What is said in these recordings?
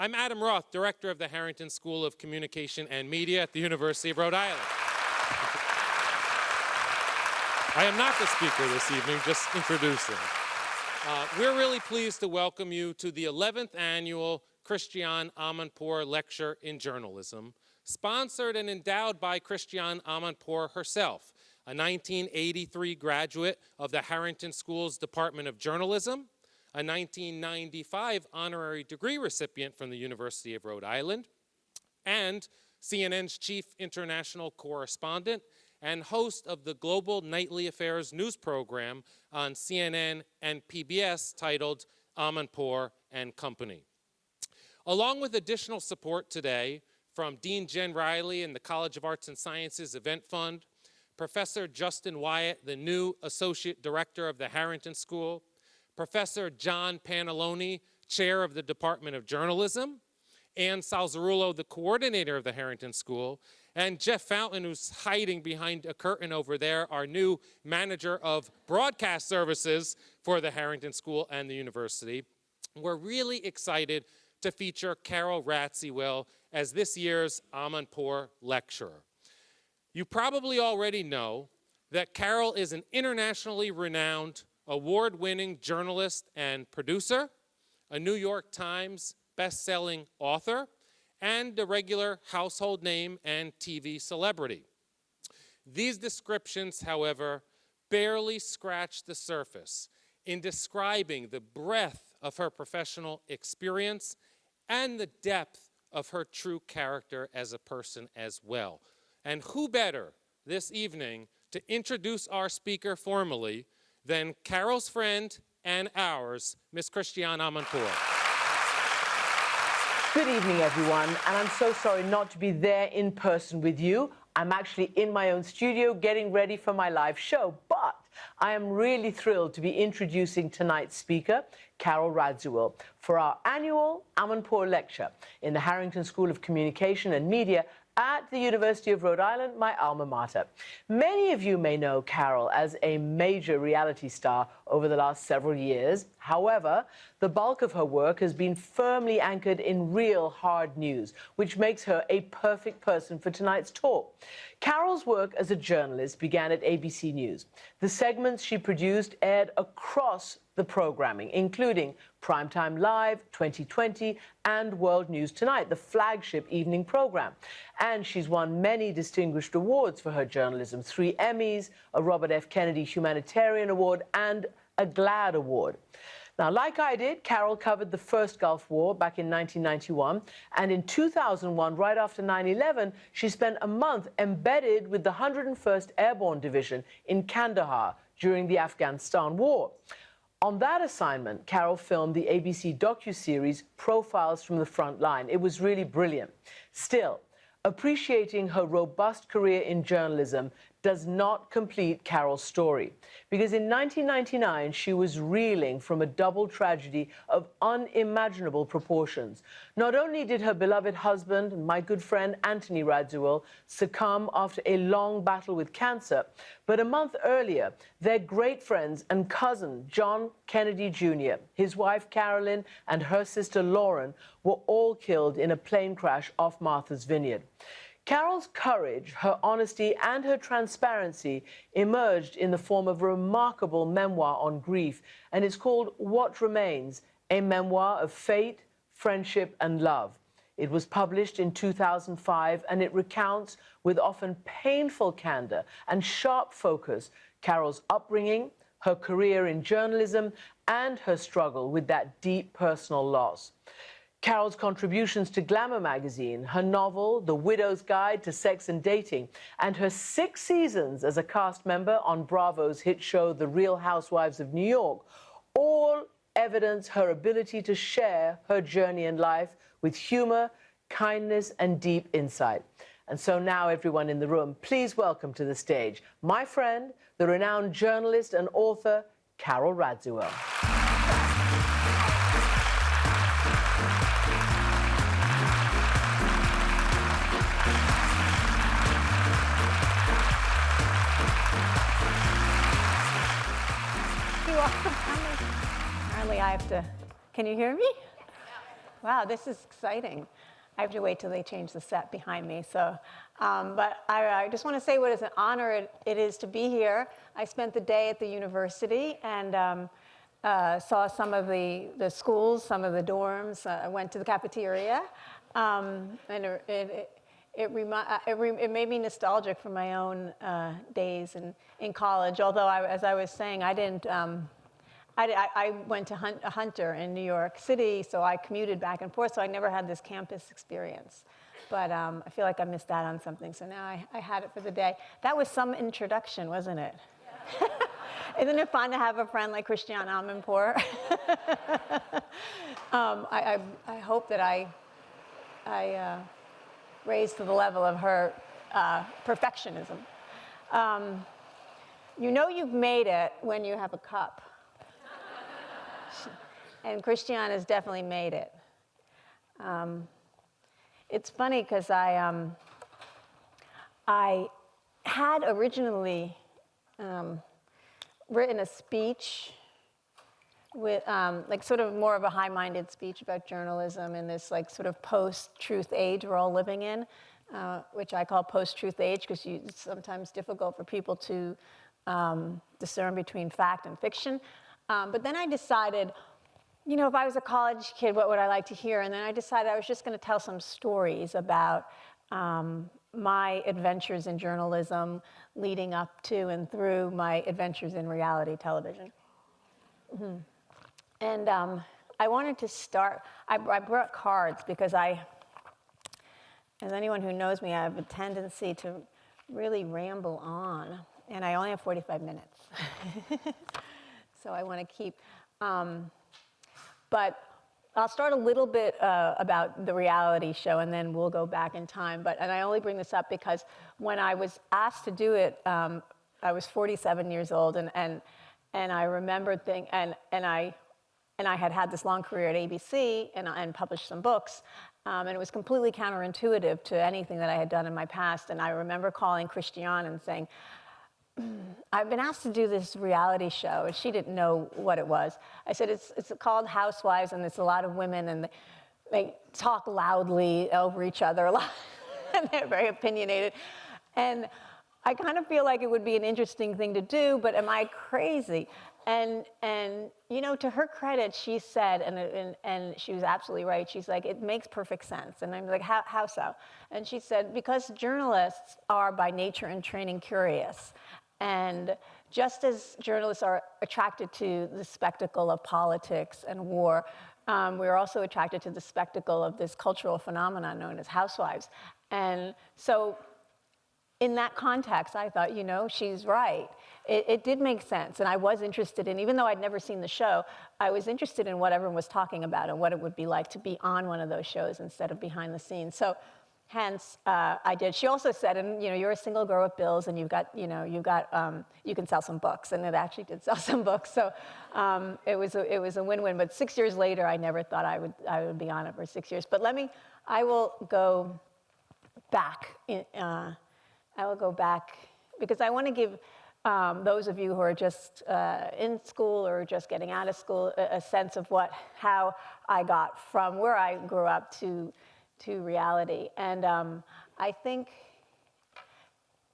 I'm Adam Roth, Director of the Harrington School of Communication and Media at the University of Rhode Island. I am not the speaker this evening, just introducing. Uh, we're really pleased to welcome you to the 11th annual Christiane Amanpour Lecture in Journalism, sponsored and endowed by Christiane Amanpour herself, a 1983 graduate of the Harrington School's Department of Journalism, a 1995 honorary degree recipient from the University of Rhode Island, and CNN's chief international correspondent and host of the Global Nightly Affairs news program on CNN and PBS titled Amanpour and Company. Along with additional support today from Dean Jen Riley and the College of Arts and Sciences Event Fund, Professor Justin Wyatt, the new Associate Director of the Harrington School, Professor John Pantalone, Chair of the Department of Journalism, Ann Salzarulo, the coordinator of the Harrington School, and Jeff Fountain, who's hiding behind a curtain over there, our new manager of broadcast services for the Harrington School and the university. We're really excited to feature Carol Radziwill as this year's Amanpour lecturer. You probably already know that Carol is an internationally renowned award-winning journalist and producer, a New York Times best-selling author, and a regular household name and TV celebrity. These descriptions, however, barely scratch the surface in describing the breadth of her professional experience and the depth of her true character as a person as well. And who better this evening to introduce our speaker formally than Carol's friend and ours, Miss Christiane Amanpour. Good evening, everyone, and I'm so sorry not to be there in person with you. I'm actually in my own studio getting ready for my live show, but I am really thrilled to be introducing tonight's speaker, Carol Radziwill, for our annual Amanpour Lecture in the Harrington School of Communication and Media at the University of Rhode Island, my alma mater. Many of you may know Carol as a major reality star over the last several years. However, the bulk of her work has been firmly anchored in real hard news, which makes her a perfect person for tonight's talk. Carol's work as a journalist began at ABC News. The segments she produced aired across the programming, including Primetime Live, 2020, and World News Tonight, the flagship evening program. And she's won many distinguished awards for her journalism, three Emmys, a Robert F. Kennedy Humanitarian Award, and a GLAAD Award. Now, like I did, Carol covered the first Gulf War back in 1991, and in 2001, right after 9-11, she spent a month embedded with the 101st Airborne Division in Kandahar during the Afghanistan War. On that assignment, Carol filmed the ABC docu-series Profiles from the Front Line. It was really brilliant. Still, appreciating her robust career in journalism does not complete Carol's story. Because in 1999, she was reeling from a double tragedy of unimaginable proportions. Not only did her beloved husband, my good friend Anthony Radziwill, succumb after a long battle with cancer, but a month earlier, their great friends and cousin, John Kennedy Jr., his wife Carolyn, and her sister Lauren were all killed in a plane crash off Martha's Vineyard. Carol's courage, her honesty, and her transparency emerged in the form of a remarkable memoir on grief, and it's called What Remains, a memoir of fate, friendship, and love. It was published in 2005, and it recounts with often painful candor and sharp focus Carol's upbringing, her career in journalism, and her struggle with that deep personal loss. Carol's contributions to Glamour magazine, her novel, The Widow's Guide to Sex and Dating, and her six seasons as a cast member on Bravo's hit show The Real Housewives of New York, all evidence her ability to share her journey in life with humor, kindness, and deep insight. And so now, everyone in the room, please welcome to the stage my friend, the renowned journalist and author, Carol Radziwill. Apparently I have to, can you hear me? Wow, this is exciting. I have to wait till they change the set behind me. So, um, but I, I just want to say what is an honor it, it is to be here. I spent the day at the university and um, uh, saw some of the, the schools, some of the dorms. Uh, I went to the cafeteria, um, and it, it, it, uh, it, re- it made me nostalgic for my own uh, days in, in college. Although, I, as I was saying, I didn't. Um, I, I- went to hunt, a Hunter in New York City, so I commuted back and forth, so I never had this campus experience. But um, I feel like I missed out on something, so now I, I had it for the day. That was some introduction, wasn't it? Isn't it fun to have a friend like Christiane Amanpour? um, I, I, I hope that I, I uh, raised to the level of her uh, perfectionism. Um, you know you've made it when you have a cup. and Christiane has definitely made it. Um, it's funny because I, um, I had originally um, written a speech with um, like sort of more of a high-minded speech about journalism in this like sort of post-truth age we're all living in, uh, which I call post-truth age because it's sometimes difficult for people to um, discern between fact and fiction. Um, but then I decided, you know, if I was a college kid, what would I like to hear? And then I decided I was just going to tell some stories about um, my adventures in journalism leading up to and through my adventures in reality television. Mm-hmm. And um, I wanted to start, I, I brought cards because I, as anyone who knows me, I have a tendency to really ramble on, and I only have 45 minutes. so I want to keep, um, but I'll start a little bit uh, about the reality show and then we'll go back in time. But, and I only bring this up because when I was asked to do it, um, I was 47 years old and, and, and I remember think, and, and I, and I had had this long career at ABC and, and published some books. Um, and it was completely counterintuitive to anything that I had done in my past. And I remember calling Christiane and saying, I've been asked to do this reality show, and she didn't know what it was. I said, it's, it's called Housewives, and it's a lot of women, and they, they talk loudly over each other a lot, and they're very opinionated. And I kind of feel like it would be an interesting thing to do, but am I crazy? And, and you know, to her credit, she said, and, and, and she was absolutely right, she's like, it makes perfect sense. And I'm like, how, how so? And she said, because journalists are by nature and training curious. And just as journalists are attracted to the spectacle of politics and war, um, we're also attracted to the spectacle of this cultural phenomenon known as housewives. And so in that context, I thought, you know, she's right. It, it, did make sense. And I was interested in, even though I'd never seen the show, I was interested in what everyone was talking about and what it would be like to be on one of those shows instead of behind the scenes. So hence uh, I did. She also said, and you know, you're a single girl with bills, and you've got, you know, you've got, um, you can sell some books, and it actually did sell some books. So um, it was a, it was a win-win. But six years later, I never thought I would I would be on it for six years. But let me, I will go back. In, uh, I will go back because I want to give. Um, those of you who are just uh, in school or just getting out of school, a, a sense of what, how I got from where I grew up to to reality. And um, I think,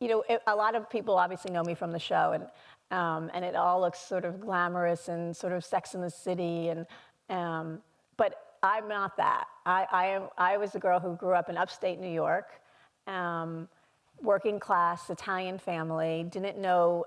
you know, it, a lot of people obviously know me from the show, and um, and it all looks sort of glamorous and sort of Sex in the City, and um, but I'm not that. I, I am. I was a girl who grew up in upstate New York, um, working class Italian family. Didn't know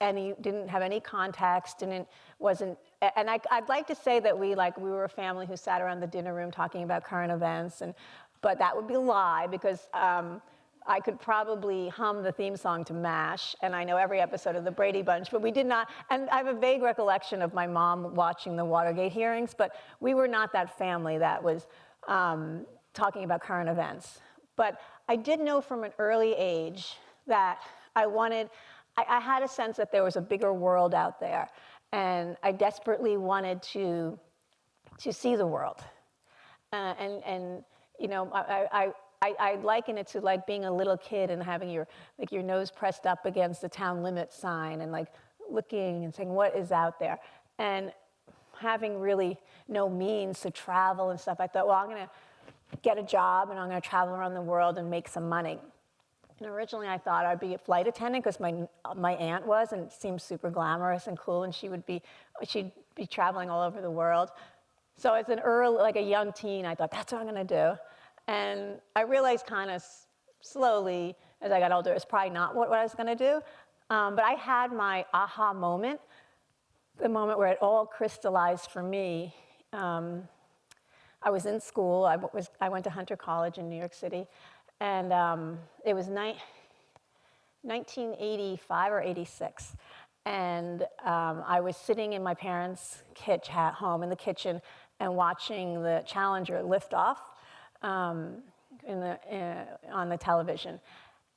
any. Didn't have any contacts. Didn't wasn't. And I, I'd like to say that we like we were a family who sat around the dinner room talking about current events, and but that would be a lie because. Um, I could probably hum the theme song to MASH, and I know every episode of The Brady Bunch, but we did not. And I have a vague recollection of my mom watching the Watergate hearings, but we were not that family that was um, talking about current events. But I did know from an early age that I wanted, I had a sense that there was a bigger world out there, and I desperately wanted to, to see the world. Uh, and, and, you know, I, I I, liken it to like being a little kid and having your like your nose pressed up against the town limit sign and like looking and saying what is out there and having really no means to travel and stuff, I thought, well, I'm going to get a job and I'm going to travel around the world and make some money. And originally I thought I'd be a flight attendant because my, my aunt was and it seemed super glamorous and cool and she would be, she'd be traveling all over the world. So as an early, like a young teen, I thought that's what I'm gonna do. And I realized kind of slowly as I got older, it's probably not what, what I was gonna do. Um, but I had my aha moment, the moment where it all crystallized for me. Um, I was in school, I, was, I went to Hunter College in New York City, and um, it was ni 1985 or 86. And um, I was sitting in my parents' kitchen at home in the kitchen and watching the Challenger lift off um, in the, uh, on the television.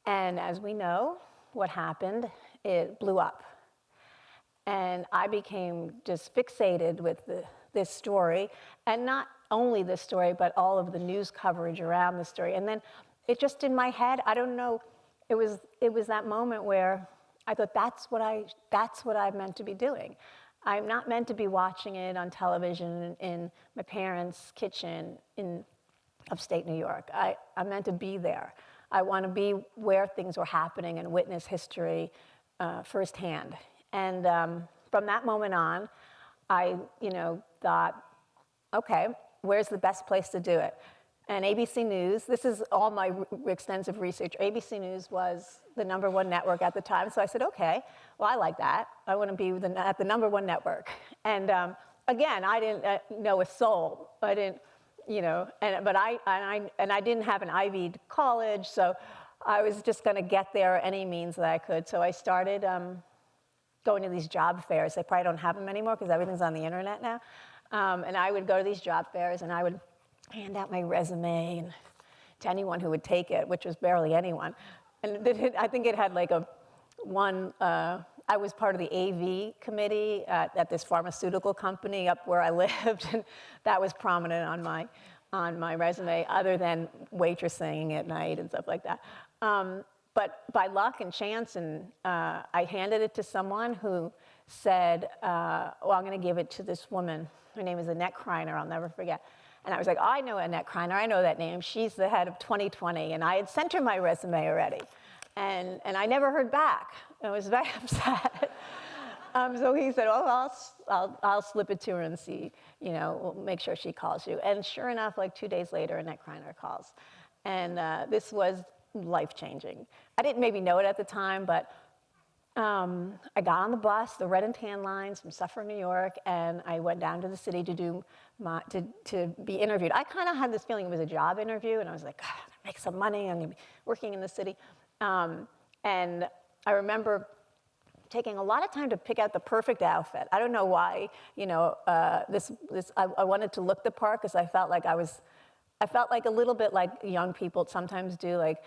And as we know, what happened, it blew up. And I became just fixated with the, this story, and not only this story, but all of the news coverage around the story. And then it just in my head, I don't know, it was, it was that moment where I thought that's what I, that's what I'm meant to be doing. I'm not meant to be watching it on television in my parents' kitchen in upstate New York. I, I'm meant to be there. I want to be where things were happening and witness history uh, firsthand. And um, from that moment on, I, you know, thought, okay, where's the best place to do it? And ABC News, this is all my extensive research. ABC News was the number one network at the time. So I said, okay, well, I like that. I want to be the, at the number one network. And um, again, I didn't uh, know a soul. I didn't, you know, and, but I, and I, and I didn't have an Ivy college. So I was just going to get there any means that I could. So I started um, going to these job fairs. They probably don't have them anymore because everything's on the internet now. Um, and I would go to these job fairs and I would hand out my resume and to anyone who would take it, which was barely anyone. And it, I think it had like a one, uh, I was part of the AV committee at, at, this pharmaceutical company up where I lived, and that was prominent on my, on my resume, other than waitressing at night and stuff like that. Um, but by luck and chance, and uh, I handed it to someone who said, uh, well, I'm gonna give it to this woman. Her name is Annette Kreiner, I'll never forget. And I was like, I know Annette Kreiner, I know that name. She's the head of 2020. And I had sent her my resume already. And, and I never heard back. I was very upset. um, so he said, oh, I'll, I'll, I'll slip it to her and see, you know, we'll make sure she calls you. And sure enough, like two days later, Annette Kreiner calls. And uh, this was life-changing. I didn't maybe know it at the time, but um, I got on the bus, the red and tan lines from Suffern, New York, and I went down to the city to do my, to, to be interviewed. I kind of had this feeling it was a job interview, and I was like, God, make some money, I'm gonna be working in the city. Um, and I remember taking a lot of time to pick out the perfect outfit. I don't know why, you know, uh, this, this, I, I, wanted to look the part because I felt like I was, I felt like a little bit like young people sometimes do, like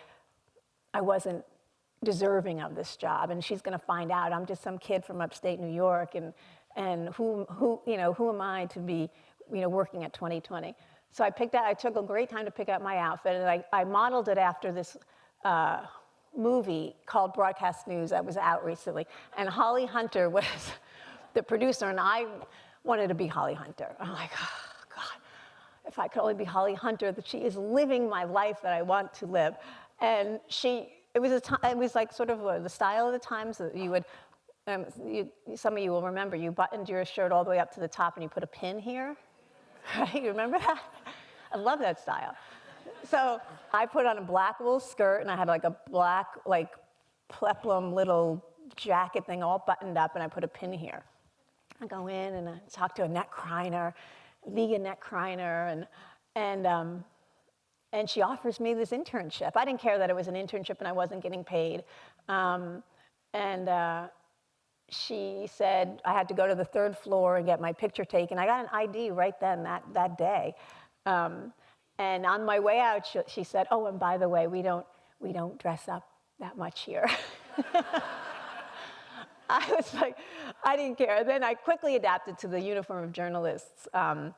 I wasn't deserving of this job and she's gonna find out I'm just some kid from upstate New York and, and who, who, you know, who am I to be you know, working at 2020. So I picked out, I took a great time to pick out my outfit and I, I modeled it after this uh, movie called Broadcast News that was out recently. And Holly Hunter was the producer and I wanted to be Holly Hunter. I'm like, oh God, if I could only be Holly Hunter, that she is living my life that I want to live. And she, it was, a it was like sort of a, the style of the times that you would, um, you, some of you will remember, you buttoned your shirt all the way up to the top and you put a pin here, right? You remember that? I love that style. So I put on a black wool skirt and I had like a black, like peplum little jacket thing all buttoned up and I put a pin here. I go in and I talk to Annette Kreiner, the Annette Kreiner, and, and um, and she offers me this internship. I didn't care that it was an internship and I wasn't getting paid. Um, and uh, she said I had to go to the third floor and get my picture taken. I got an ID right then, that, that day. Um, and on my way out, she, she, said, oh, and by the way, we don't, we don't dress up that much here. I was like, I didn't care. Then I quickly adapted to the uniform of journalists. Um,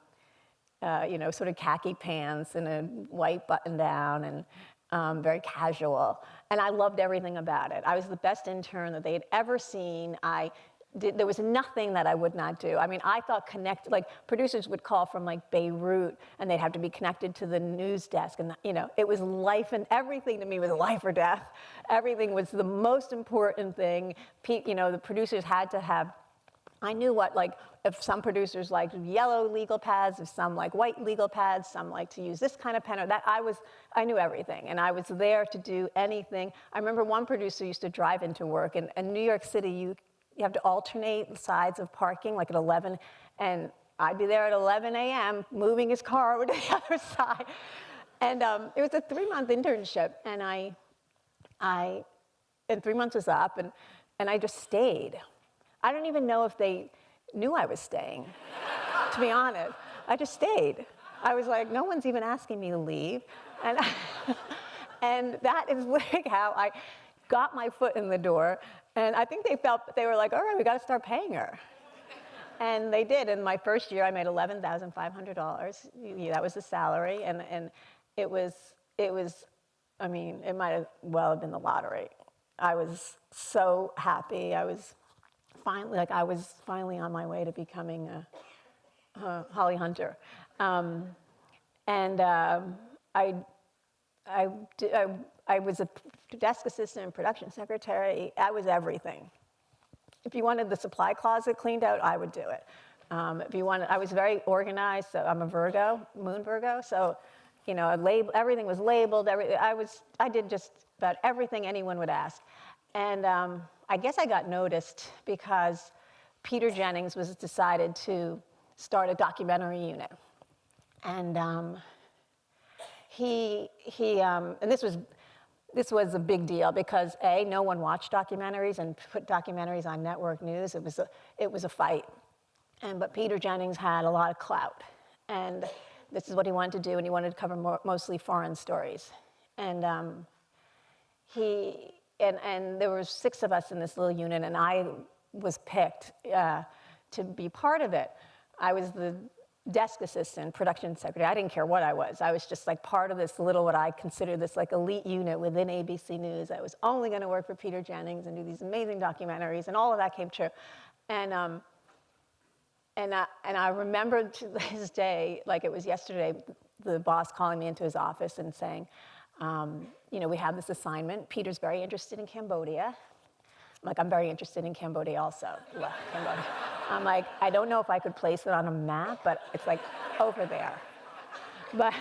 uh, you know, sort of khaki pants and a white button down and um, very casual. And I loved everything about it. I was the best intern that they had ever seen. I did, there was nothing that I would not do. I mean, I thought connect, like producers would call from like Beirut and they'd have to be connected to the news desk. And, you know, it was life and everything to me was life or death. Everything was the most important thing. You know, the producers had to have I knew what, like, if some producers liked yellow legal pads, if some like white legal pads, some like to use this kind of pen or that. I was, I knew everything, and I was there to do anything. I remember one producer used to drive into work, and in New York City, you, you have to alternate sides of parking, like at 11, and I'd be there at 11 a.m. moving his car over to the other side. And um, it was a three-month internship, and I, I, and three months was up, and, and I just stayed. I don't even know if they knew I was staying, to be honest. I just stayed. I was like, no one's even asking me to leave. And, and that is like how I got my foot in the door. And I think they felt, they were like, all right, we got to start paying her. And they did. In my first year, I made $11,500. That was the salary. And, and it was, it was, I mean, it might have well have been the lottery. I was so happy. I was finally, like, I was finally on my way to becoming a, a Holly Hunter. Um, and um, I, I, I, I was a desk assistant and production secretary. I was everything. If you wanted the supply closet cleaned out, I would do it. Um, if you wanted, I was very organized. So I'm a Virgo, Moon Virgo. So, you know, a lab, everything was labeled. Every, I was, I did just about everything anyone would ask. And um, I guess I got noticed because Peter Jennings was decided to start a documentary unit, and um, he he um, and this was this was a big deal because a no one watched documentaries and put documentaries on network news. It was a it was a fight, and but Peter Jennings had a lot of clout, and this is what he wanted to do, and he wanted to cover more, mostly foreign stories, and um, he and and there were six of us in this little unit, and I was picked uh, to be part of it. I was the desk assistant, production secretary. I didn't care what I was. I was just like part of this little, what I consider this like elite unit within ABC News. I was only going to work for Peter Jennings and do these amazing documentaries, and all of that came true. And um, and I, and I remember to this day, like it was yesterday, the boss calling me into his office and saying, um, you know, we have this assignment. Peter's very interested in Cambodia. I'm like, I'm very interested in Cambodia also. Cambodia. I'm like, I don't know if I could place it on a map, but it's like over there. But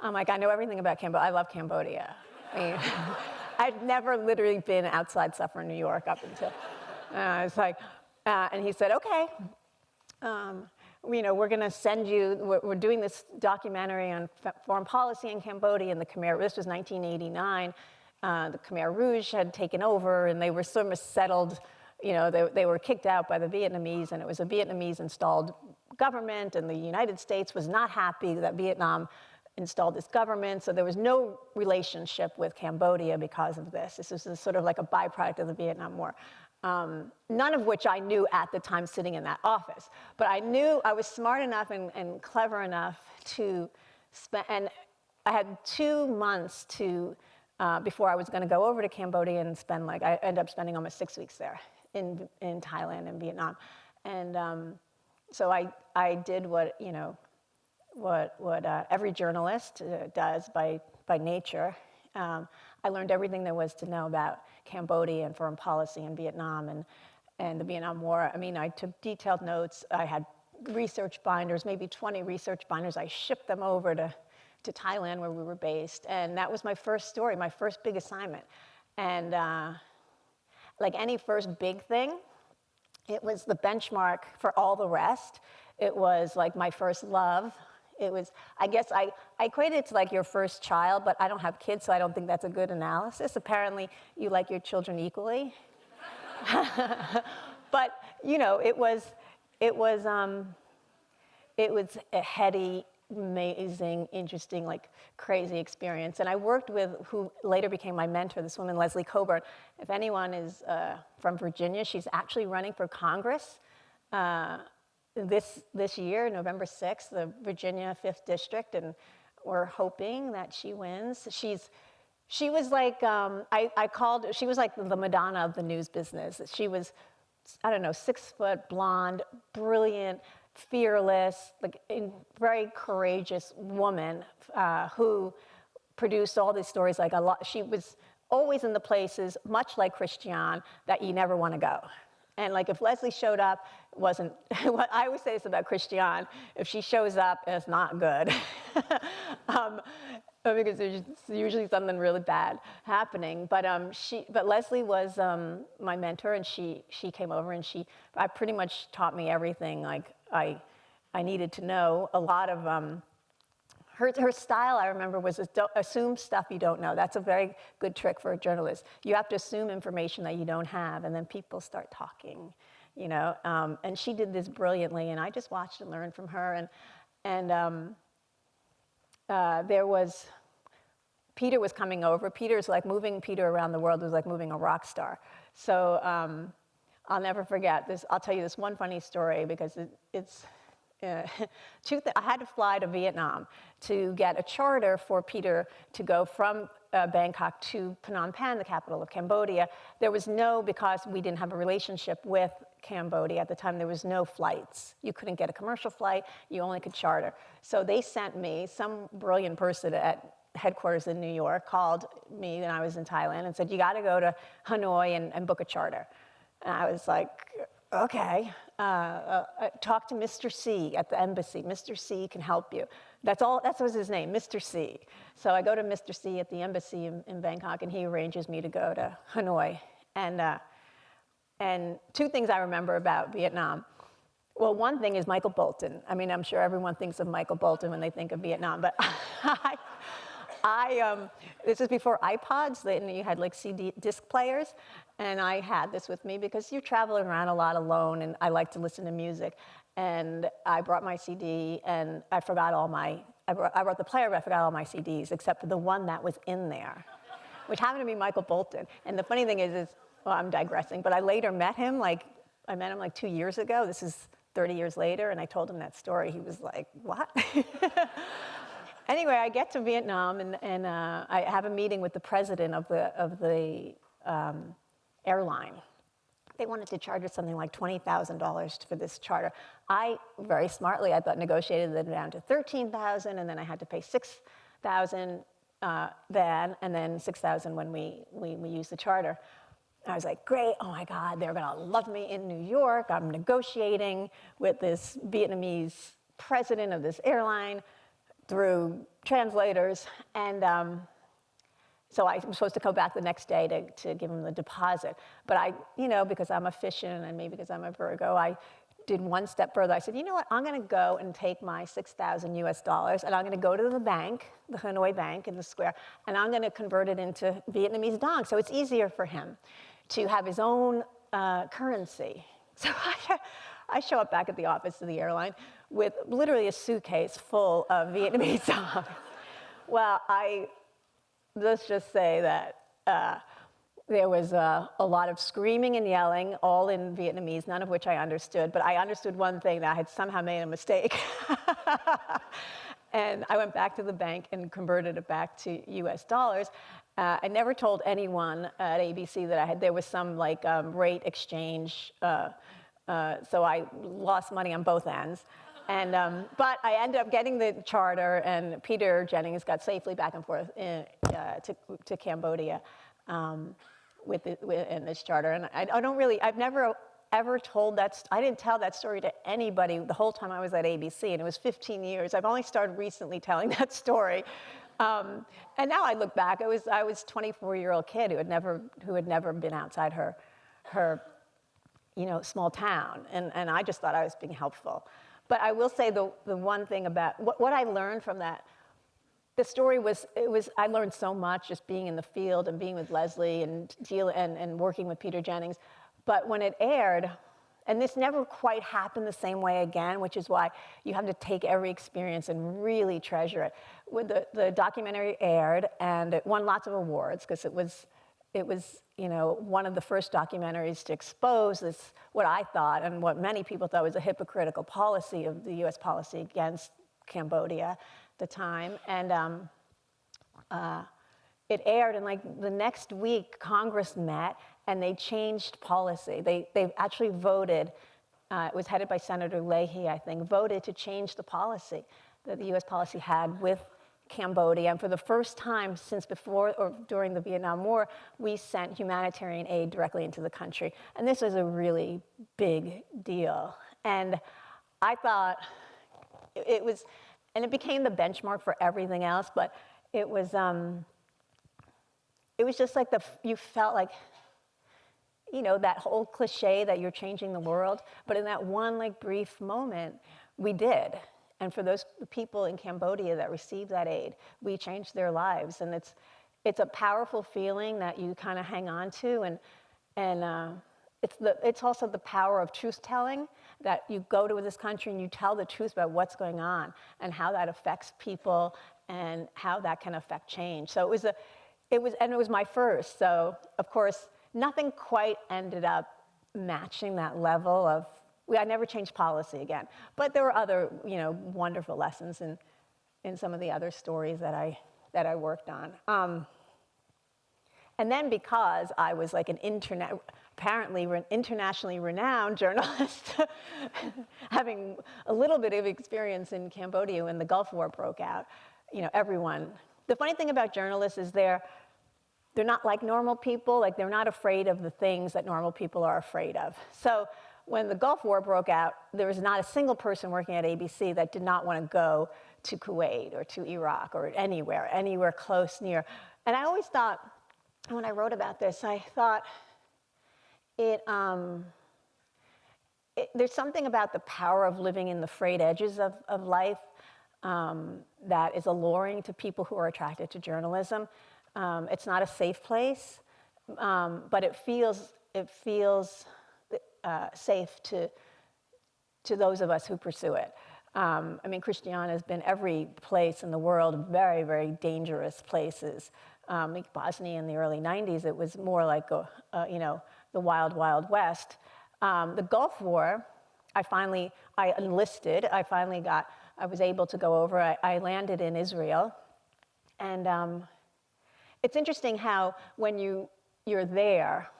I'm like, I know everything about Cambodia. I love Cambodia. I mean, I'd never literally been outside Suffern, New York up until, uh, it's like, uh, and he said, okay, um, you know, we're going to send you, we're, we're, doing this documentary on foreign policy in Cambodia and the Khmer, this was 1989. Uh, the Khmer Rouge had taken over and they were sort of settled, you know, they, they were kicked out by the Vietnamese and it was a Vietnamese installed government and the United States was not happy that Vietnam installed this government. So there was no relationship with Cambodia because of this. This was sort of like a byproduct of the Vietnam War um, none of which I knew at the time sitting in that office. But I knew I was smart enough and, and clever enough to spend, and I had two months to, uh, before I was gonna go over to Cambodia and spend like, I ended up spending almost six weeks there in, in Thailand and Vietnam. And um, so I, I did what, you know, what, what uh, every journalist uh, does by, by nature. Um, I learned everything there was to know about Cambodia and foreign policy in Vietnam and, and the Vietnam War. I mean, I took detailed notes. I had research binders, maybe 20 research binders. I shipped them over to, to Thailand where we were based. And that was my first story, my first big assignment. And uh, like any first big thing, it was the benchmark for all the rest. It was like my first love. It was, I guess I, I equated it to like your first child, but I don't have kids, so I don't think that's a good analysis. Apparently, you like your children equally. but, you know, it was, it was, um, it was a heady, amazing, interesting, like crazy experience. And I worked with who later became my mentor, this woman, Leslie Cockburn. If anyone is uh, from Virginia, she's actually running for Congress. Uh, this, this year, November 6th, the Virginia 5th District, and we're hoping that she wins. She's, she was like, um, I, I called, she was like the Madonna of the news business. She was I don't know, six foot, blonde, brilliant, fearless, like very courageous woman uh, who produced all these stories. Like a lot, she was always in the places, much like Christiane, that you never want to go. And like if Leslie showed up, wasn't, what I always say this about Christiane, if she shows up, it's not good. um, because there's usually something really bad happening. But, um, she, but Leslie was um, my mentor and she, she came over and she I pretty much taught me everything like I, I needed to know. A lot of, um, her, her style, I remember, was assume stuff you don't know. That's a very good trick for a journalist. You have to assume information that you don't have, and then people start talking, you know. Um, and she did this brilliantly, and I just watched and learned from her. And, and um, uh, there was, Peter was coming over. Peter's like moving Peter around the world was like moving a rock star. So um, I'll never forget this. I'll tell you this one funny story because it, it's, uh, I had to fly to Vietnam to get a charter for Peter to go from uh, Bangkok to Phnom Penh, the capital of Cambodia. There was no, because we didn't have a relationship with Cambodia at the time, there was no flights. You couldn't get a commercial flight, you only could charter. So they sent me, some brilliant person at headquarters in New York called me when I was in Thailand and said, you gotta go to Hanoi and, and book a charter. And I was like, okay, uh, uh, uh, talk to Mr. C at the embassy. Mr. C can help you. That's all, that was his name, Mr. C. So I go to Mr. C at the embassy in, in Bangkok and he arranges me to go to Hanoi. And, uh, and two things I remember about Vietnam. Well, one thing is Michael Bolton. I mean, I'm sure everyone thinks of Michael Bolton when they think of Vietnam, but I, I um, this is before iPods, and you had like CD disc players, and I had this with me because you're traveling around a lot alone, and I like to listen to music. And I brought my CD, and I forgot all my, I brought, I brought the player, but I forgot all my CDs, except for the one that was in there, which happened to be Michael Bolton. And the funny thing is, is well, I'm digressing, but I later met him, like, I met him like two years ago. This is 30 years later, and I told him that story. He was like, what? anyway, I get to Vietnam, and, and uh, I have a meeting with the president of the, of the um, airline. They wanted to charge us something like $20,000 for this charter. I, very smartly, I thought negotiated them down to 13,000 and then I had to pay 6,000 uh, then and then 6,000 when we, we, we used the charter. I was like, great, oh my God, they're gonna love me in New York. I'm negotiating with this Vietnamese president of this airline through translators. And um, so I was supposed to come back the next day to, to give him the deposit. But I, you know, because I'm efficient and maybe because I'm a Virgo, I did one step further. I said, you know what, I'm gonna go and take my 6,000 US dollars and I'm gonna go to the bank, the Hanoi Bank in the square, and I'm gonna convert it into Vietnamese dong. So it's easier for him to have his own uh, currency. So I, I show up back at the office of the airline with literally a suitcase full of Vietnamese dong. well, I let's just say that uh, there was uh, a lot of screaming and yelling, all in Vietnamese, none of which I understood, but I understood one thing, that I had somehow made a mistake. and I went back to the bank and converted it back to US dollars. Uh, I never told anyone at ABC that I had, there was some like um, rate exchange, uh, uh, so I lost money on both ends. And, um, but I ended up getting the charter, and Peter Jennings got safely back and forth in, uh, to, to Cambodia um, with, the, with in this charter. And I, I, don't really, I've never ever told that, I didn't tell that story to anybody the whole time I was at ABC, and it was 15 years. I've only started recently telling that story. Um, and now I look back, I was, I was 24-year-old kid who had never, who had never been outside her, her you know, small town. And, and I just thought I was being helpful. But I will say the, the one thing about what, what I learned from that, the story was, it was, I learned so much just being in the field and being with Leslie and, deal, and, and working with Peter Jennings. But when it aired, and this never quite happened the same way again, which is why you have to take every experience and really treasure it. When the, the documentary aired, and it won lots of awards because it was it was, you know, one of the first documentaries to expose this, what I thought and what many people thought was a hypocritical policy of the US policy against Cambodia at the time. And um, uh, it aired and like the next week Congress met and they changed policy. They, they actually voted, uh, it was headed by Senator Leahy, I think, voted to change the policy that the US policy had with Cambodia. And for the first time since before or during the Vietnam War, we sent humanitarian aid directly into the country. And this was a really big deal. And I thought it was, and it became the benchmark for everything else, but it was, um, it was just like the, you felt like, you know, that whole cliche that you're changing the world. But in that one like brief moment, we did. And for those people in Cambodia that received that aid, we changed their lives. And it's, it's a powerful feeling that you kind of hang on to. And, and uh, it's, the, it's also the power of truth telling that you go to this country and you tell the truth about what's going on and how that affects people and how that can affect change. So it was a, it was, and it was my first. So of course, nothing quite ended up matching that level of, we, I never changed policy again. But there were other, you know, wonderful lessons in, in some of the other stories that I, that I worked on. Um, and then because I was like an internet, apparently re- internationally renowned journalist, having a little bit of experience in Cambodia when the Gulf War broke out, you know, everyone. The funny thing about journalists is they're, they're not like normal people, like they're not afraid of the things that normal people are afraid of. So when the Gulf War broke out, there was not a single person working at ABC that did not want to go to Kuwait or to Iraq or anywhere, anywhere close near. And I always thought, when I wrote about this, I thought it, um, it, there's something about the power of living in the frayed edges of, of life um, that is alluring to people who are attracted to journalism. Um, it's not a safe place, um, but it feels, it feels uh, safe to, to those of us who pursue it. Um, I mean, Christiana has been every place in the world, very, very dangerous places. Um, like Bosnia in the early 90s, it was more like, a, you know, the wild, wild west. Um, the Gulf War, I finally, I enlisted, I finally got, I was able to go over, I, I landed in Israel. And um, it's interesting how when you, you're there,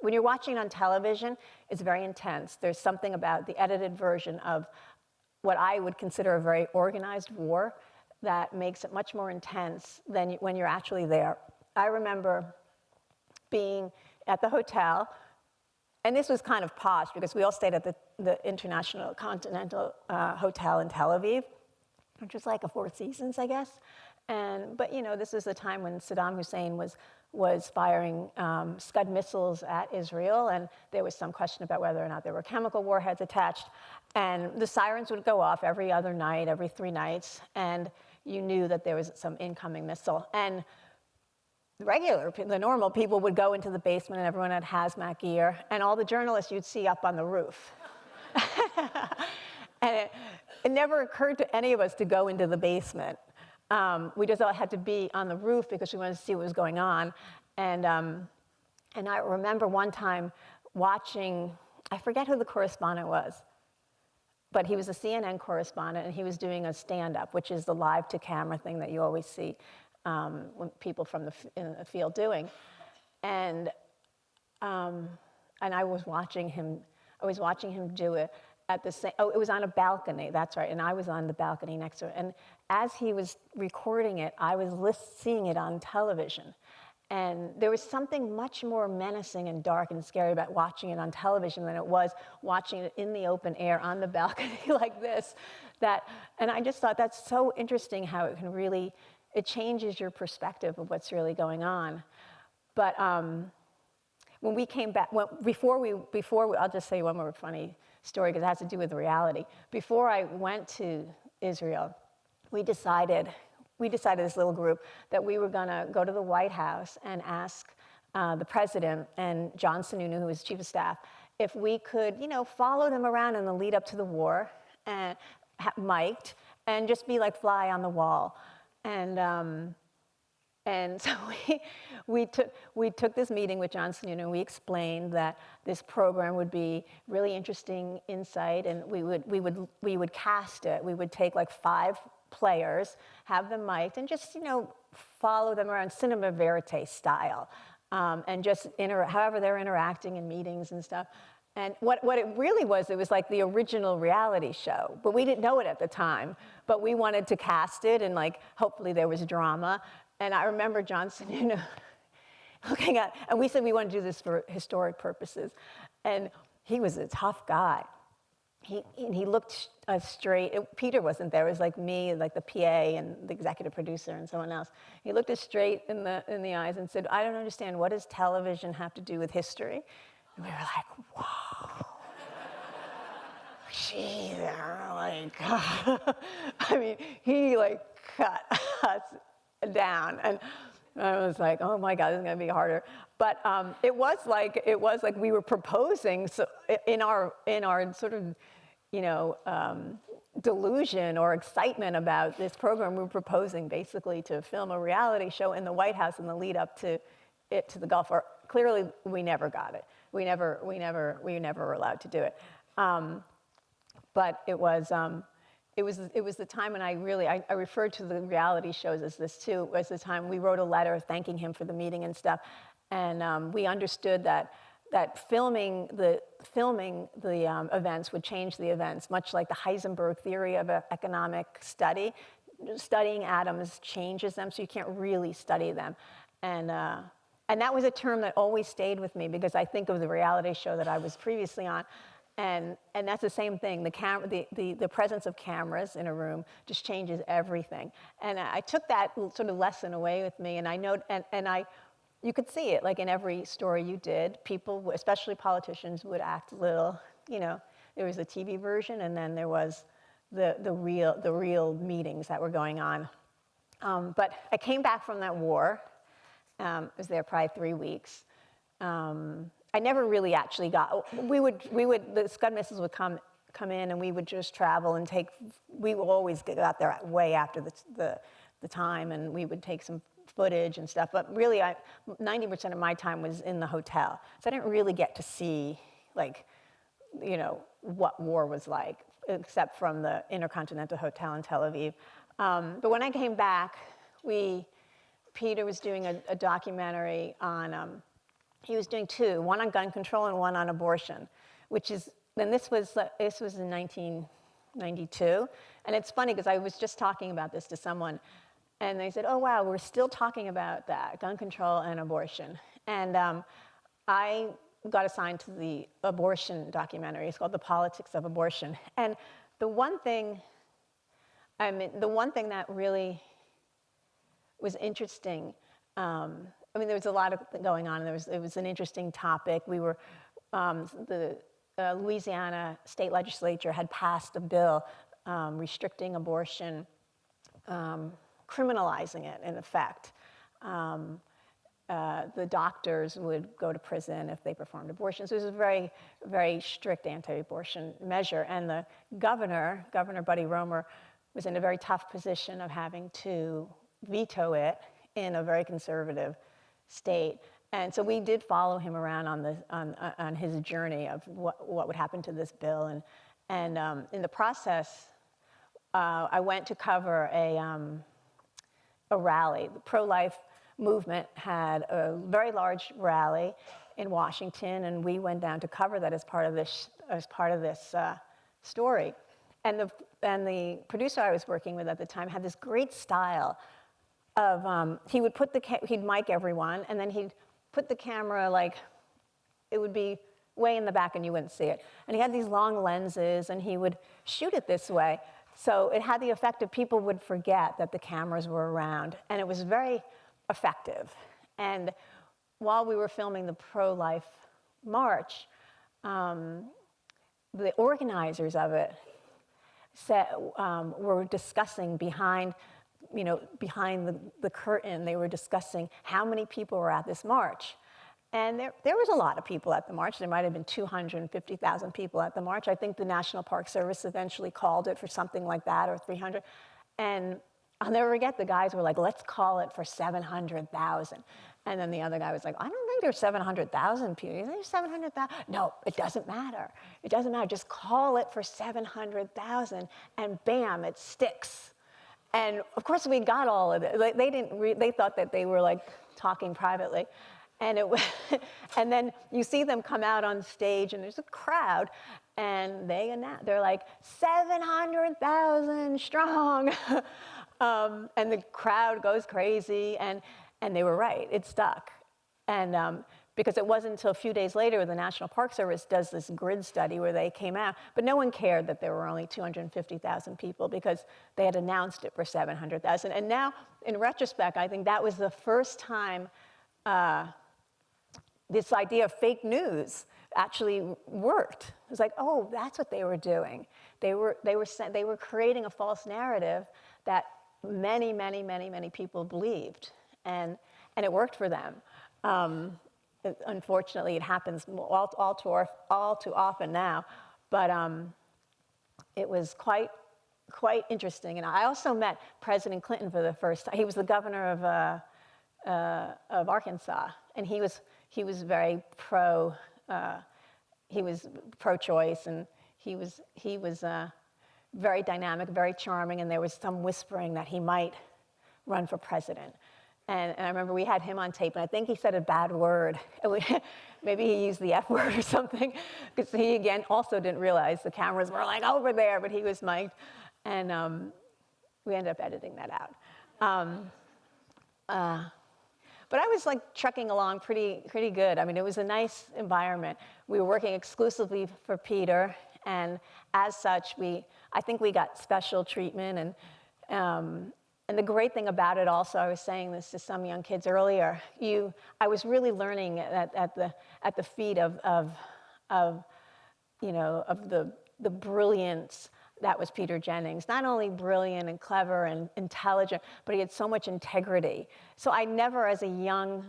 when you're watching on television, it's very intense. There's something about the edited version of what I would consider a very organized war that makes it much more intense than when you're actually there. I remember being at the hotel, and this was kind of posh because we all stayed at the, the International Continental uh, Hotel in Tel Aviv, which was like a Four Seasons, I guess. And, but you know, this is the time when Saddam Hussein was, was firing um, Scud missiles at Israel, and there was some question about whether or not there were chemical warheads attached. And the sirens would go off every other night, every three nights, and you knew that there was some incoming missile. And the regular, the normal people would go into the basement and everyone had hazmat gear, and all the journalists you'd see up on the roof. and it, it, never occurred to any of us to go into the basement. Um, we just all had to be on the roof because we wanted to see what was going on. And, um, and I remember one time watching, I forget who the correspondent was, but he was a CNN correspondent and he was doing a stand up, which is the live to camera thing that you always see um, people from the, the field doing. And, um, and I was watching him, I was watching him do it at the same, oh, it was on a balcony, that's right, and I was on the balcony next to it. And as he was recording it, I was list, seeing it on television. And there was something much more menacing and dark and scary about watching it on television than it was watching it in the open air on the balcony like this. That, and I just thought that's so interesting how it can really it changes your perspective of what's really going on. But um, when we came back, well, before we, before we, I'll just say one more funny story because it has to do with reality. Before I went to Israel, we decided, we decided this little group that we were going to go to the White House and ask uh, the president and John Sununu, who was chief of staff, if we could, you know, follow them around in the lead up to the war and mic'd and just be like fly on the wall. And, um, and so we, we, took, we took this meeting with John Sununu and we explained that this program would be really interesting insight and we would, we would, we would cast it. We would take like five players, have them mic'd and just, you know, follow them around cinema verite style. um, and just inter- however they're interacting in meetings and stuff. And what, what it really was, it was like the original reality show, but we didn't know it at the time. But we wanted to cast it, and like hopefully there was drama. And I remember Johnson, you know, looking at, and we said we want to do this for historic purposes. And he was a tough guy. He, and he looked uh, straight. It, Peter wasn't there. It was like me, like the PA and the executive producer and someone else. He looked us straight in the, in the eyes and said, I don't understand. What does television have to do with history? And we were like, whoa. They're like, I mean, he like cut us down. And I was like, oh my God, this is gonna be harder. But um, it was like, it was like we were proposing so in our, in our sort of, you know, um, delusion or excitement about this program, we were proposing basically to film a reality show in the White House in the lead up to it to the Gulf War. Clearly, we never got it. We never, we never, we never were allowed to do it. Um, but it was, um, it was, it was the time when I really, I, I referred to the reality shows as this too, was the time we wrote a letter thanking him for the meeting and stuff. And um, we understood that, that filming the, filming the um, events would change the events, much like the Heisenberg theory of economic study. Studying atoms changes them, so you can't really study them. And, uh, and that was a term that always stayed with me because I think of the reality show that I was previously on. And, and that's the same thing. The, cam- the, the, the presence of cameras in a room just changes everything. And I took that sort of lesson away with me, and I know, and, and I, you could see it like in every story you did. People, especially politicians, would act a little, you know, there was a TV version, and then there was the, the, real, the real meetings that were going on. Um, but I came back from that war. Um, I was there probably three weeks. Um, I never really actually got, we would, we would, the Scud missiles would come, come in and we would just travel and take, we always get out there way after the, the, the time and we would take some footage and stuff. But really, I, 90% of my time was in the hotel. So I didn't really get to see, like, you know, what war was like, except from the Intercontinental Hotel in Tel Aviv. Um, but when I came back, we, Peter was doing a, a documentary on, um, he was doing two, one on gun control and one on abortion, which is, and this was, this was in 1992. And it's funny because I was just talking about this to someone, and they said, oh, wow, we're still talking about that, gun control and abortion. And um, I got assigned to the abortion documentary. It's called The Politics of Abortion. And the one thing, I mean, the one thing that really was interesting um, I mean, there was a lot of going on, and there was, it was an interesting topic. We were, um, the uh, Louisiana state legislature had passed a bill um, restricting abortion, um, criminalizing it in effect. Um, uh, the doctors would go to prison if they performed abortions. it was a very, very strict anti-abortion measure. And the governor, Governor Buddy Roemer, was in a very tough position of having to veto it in a very conservative state. And so we did follow him around on, the, on, on his journey of what, what would happen to this bill. And, and um, in the process, uh, I went to cover a, um, a rally. The pro-life movement had a very large rally in Washington, and we went down to cover that as part of this, as part of this uh, story. And the, and the producer I was working with at the time had this great style of, um, he would put the, he'd mic everyone, and then he'd put the camera like, it would be way in the back and you wouldn't see it. And he had these long lenses and he would shoot it this way. So it had the effect of people would forget that the cameras were around. And it was very effective. And while we were filming the pro-life march, um, the organizers of it said, um, were discussing behind you know, behind the, the curtain, they were discussing how many people were at this march. And there, there was a lot of people at the march. There might have been 250,000 people at the march. I think the National Park Service eventually called it for something like that, or 300. And I'll never forget, the guys were like, let's call it for 700,000. And then the other guy was like, I don't think there's 700,000 people. Is there 700,000? No, it doesn't matter. It doesn't matter. Just call it for 700,000, and bam, it sticks. And of course, we got all of it. They didn't. they thought that they were like talking privately, and it and then you see them come out on stage and there's a crowd and they announce they're like 700,000 strong um, and the crowd goes crazy and and they were right it stuck and um, because it wasn't until a few days later the National Park Service does this grid study where they came out, but no one cared that there were only 250,000 people because they had announced it for 700,000. And now, in retrospect, I think that was the first time uh, this idea of fake news actually worked. It was like, oh, that's what they were doing. They were, they were, they were creating a false narrative that many, many, many, many people believed. And, and it worked for them. Um, unfortunately, it happens all, all, too, all too often now. But um, it was quite, quite interesting. And I also met President Clinton for the first time. He was the governor of, uh, uh, of Arkansas, and he was, he was very pro, uh, he was pro-choice, and he was, he was uh, very dynamic, very charming, and there was some whispering that he might run for president. And, and I remember we had him on tape, and I think he said a bad word. Maybe he used the F word or something, because he, again, also didn't realize the cameras were like over there, but he was mic'd. And um, we ended up editing that out. Um, uh, but I was like trucking along pretty, pretty good. I mean, it was a nice environment. We were working exclusively for Peter, and as such, we, I think we got special treatment. And, um, and the great thing about it also, I was saying this to some young kids earlier, you, I was really learning at, at, the, at the feet of, of, of, you know, of the, the brilliance that was Peter Jennings. Not only brilliant and clever and intelligent, but he had so much integrity. So I never, as a young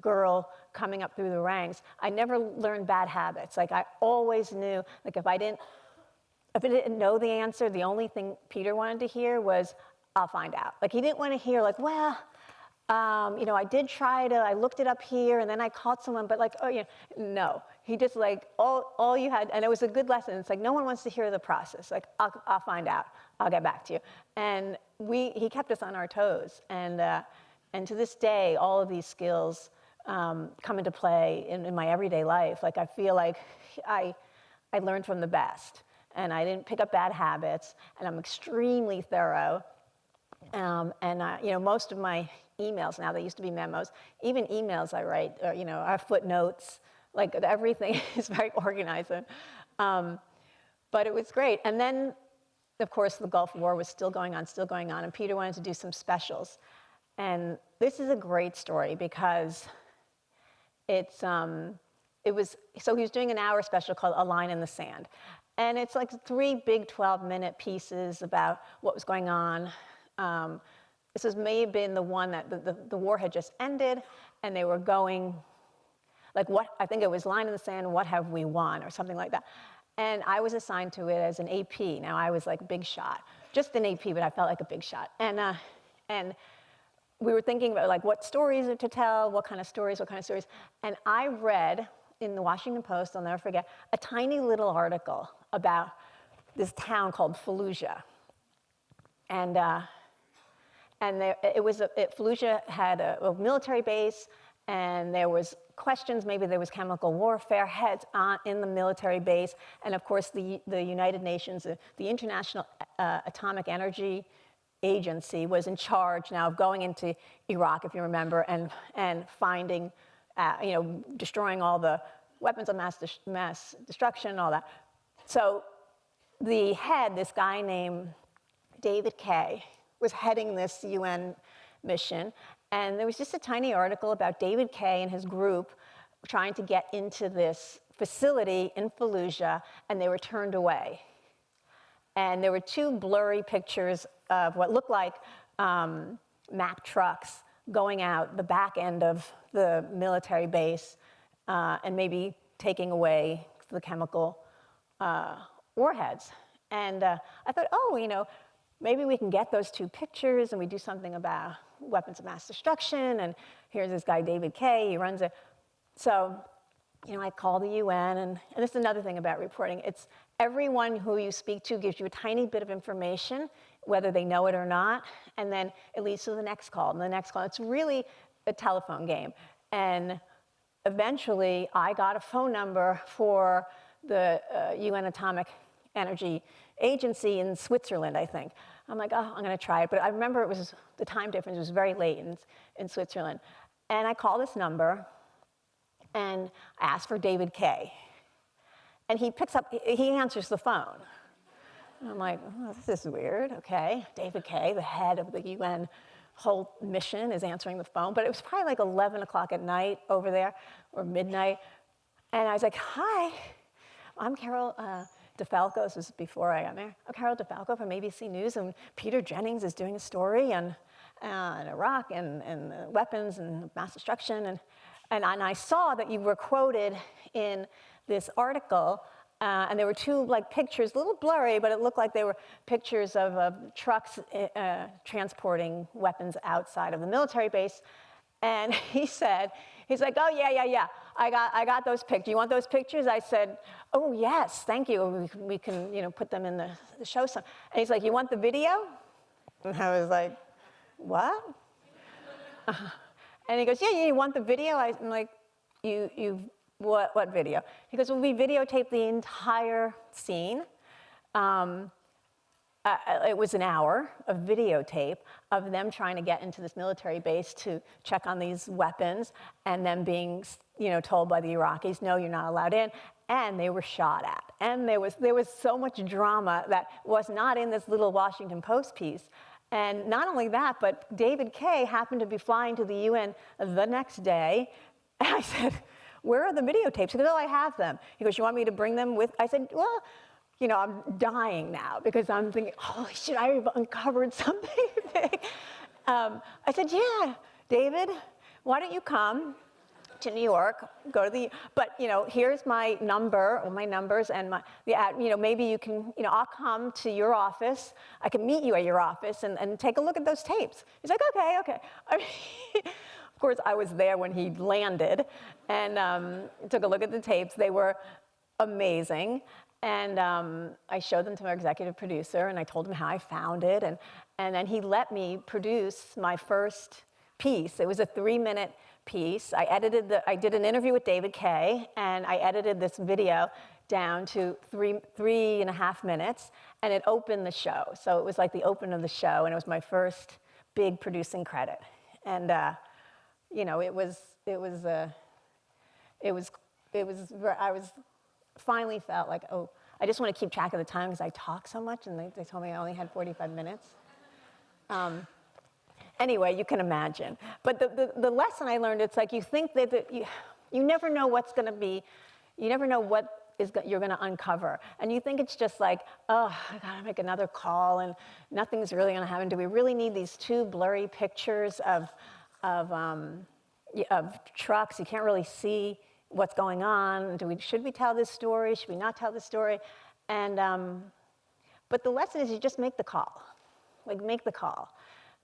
girl coming up through the ranks, I never learned bad habits. Like I always knew, like if I didn't, if I didn't know the answer, the only thing Peter wanted to hear was, I'll find out. Like he didn't want to hear like, well, um, you know, I did try to, I looked it up here and then I called someone, but like, oh, you know, no. He just like, all, all you had, and it was a good lesson. It's like, no one wants to hear the process. Like, I'll, I'll find out. I'll get back to you. And we, he kept us on our toes. And, uh, and to this day, all of these skills um, come into play in, in my everyday life. Like, I feel like I, I learned from the best. And I didn't pick up bad habits. And I'm extremely thorough. Um, and uh, you know, most of my emails now, they used to be memos, even emails I write, uh, you know, are footnotes, like everything is very organized. Um, but it was great. And then, of course, the Gulf War was still going on, still going on, and Peter wanted to do some specials. And this is a great story because it's, um, it was, so he was doing an hour special called A Line in the Sand. And it's like three big 12 minute pieces about what was going on. Um, this has may have been the one that the, the, the war had just ended and they were going, like what, I think it was Line in the Sand, what have we won or something like that. And I was assigned to it as an AP. Now I was like big shot, just an AP, but I felt like a big shot. And, uh, and we were thinking about like what stories to tell, what kind of stories, what kind of stories. And I read in the Washington Post, I'll never forget, a tiny little article about this town called Fallujah. And, uh, and there, it was a, it, Fallujah had a, a military base, and there was questions, maybe there was chemical warfare heads on, in the military base, and of course the, the United Nations, the, International uh, Atomic Energy Agency was in charge now of going into Iraq, if you remember, and, and finding, uh, you know, destroying all the weapons of mass, dis- mass destruction and all that. So the head, this guy named David Kay, was heading this UN mission. And there was just a tiny article about David Kay and his group trying to get into this facility in Fallujah, and they were turned away. And there were two blurry pictures of what looked like um, trucks going out the back end of the military base uh, and maybe taking away the chemical uh, warheads. And uh, I thought, oh, you know, maybe we can get those two pictures and we do something about weapons of mass destruction. And here's this guy, David Kay, he runs it. So, you know, I call the UN, and, and this is another thing about reporting. It's everyone who you speak to gives you a tiny bit of information, whether they know it or not, and then it leads to the next call and the next call. It's really a telephone game. And eventually, I got a phone number for the uh, UN Atomic Energy Agency in Switzerland, I think. I'm like, oh, I'm going to try it. But I remember it was the time difference was very late in, in Switzerland. And I call this number and ask for David Kay. And he picks up, he answers the phone. And I'm like, oh, this is weird. Okay, David Kay, the head of the UN whole mission, is answering the phone. But it was probably like 11 o'clock at night over there, or midnight. And I was like, hi, I'm Carol uh, DiFalco. This was before I got married. I'm Carole DiFalco from ABC News, and Peter Jennings is doing a story on, uh, Iraq and, and uh, weapons and mass destruction. And, and, and I saw that you were quoted in this article uh, and there were two like pictures, a little blurry, but it looked like they were pictures of uh, trucks uh, transporting weapons outside of the military base. And he said, he's like, oh yeah, yeah, yeah, I got, I got those pictures. You want those pictures? I said, oh yes, thank you. We can, we can you know, put them in the, the show some. And he's like, you want the video? And I was like, what? and he goes, yeah, yeah, you want the video? I'm like, you, you what, what video? He goes, well, we videotaped the entire scene. Um, uh, it was an hour of videotape of them trying to get into this military base to check on these weapons and then being you know, told by the Iraqis, no, you're not allowed in. And they were shot at. And there was, there was so much drama that was not in this little Washington Post piece. And not only that, but David Kay happened to be flying to the UN the next day. And I said, where are the videotapes? He goes, oh, I have them. He goes, you want me to bring them with? I said, well, you know, I'm dying now because I'm thinking, holy shit, I've uncovered something. Um, I said, yeah, David, why don't you come to New York, go to the, but you know, here's my number, or my numbers, and my, the, you know, maybe you can, you know, I'll come to your office, I can meet you at your office and, and take a look at those tapes. He's like, okay, okay. I mean, of course, I was there when he landed and um, took a look at the tapes. They were amazing. And um, I showed them to my executive producer and I told him how I found it. And, and then he let me produce my first piece. It was a three minute piece. I edited the, I did an interview with David Kay and I edited this video down to three, three and a half minutes and it opened the show. So it was like the open of the show and it was my first big producing credit. And uh, you know, it was, it was, uh, it was, it was, I was, finally felt like, oh, I just want to keep track of the time because I talk so much and they, they told me I only had 45 minutes. Um, anyway, you can imagine. But the, the, the, lesson I learned, it's like you think that, you, you never know what's going to be, you never know what is you're going to uncover. And you think it's just like, oh, I got to make another call and nothing's really going to happen. Do we really need these two blurry pictures of, of, um, of trucks. You can't really see what's going on. Do we, should we tell this story? Should we not tell this story? And, um, but the lesson is you just make the call. Like, make the call.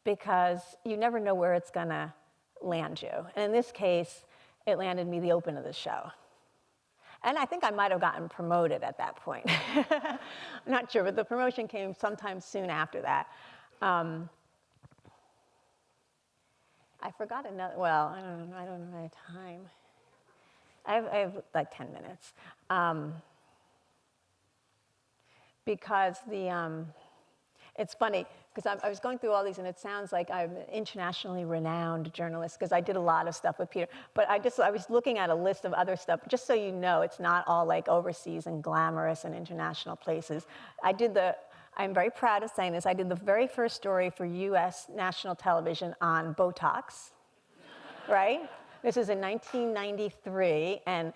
Because you never know where it's going to land you. And in this case, it landed me the open of the show. And I think I might have gotten promoted at that point. I'm not sure, but the promotion came sometime soon after that. Um, I forgot another, well, I don't know, I don't know my time. I have, I have like 10 minutes. Um, because the, um, it's funny, because I, was going through all these and it sounds like I'm an internationally renowned journalist because I did a lot of stuff with Peter. But I just, I was looking at a list of other stuff, just so you know, it's not all like overseas and glamorous and international places. I did the I'm very proud of saying this. I did the very first story for US national television on Botox, right? This is in 1993, and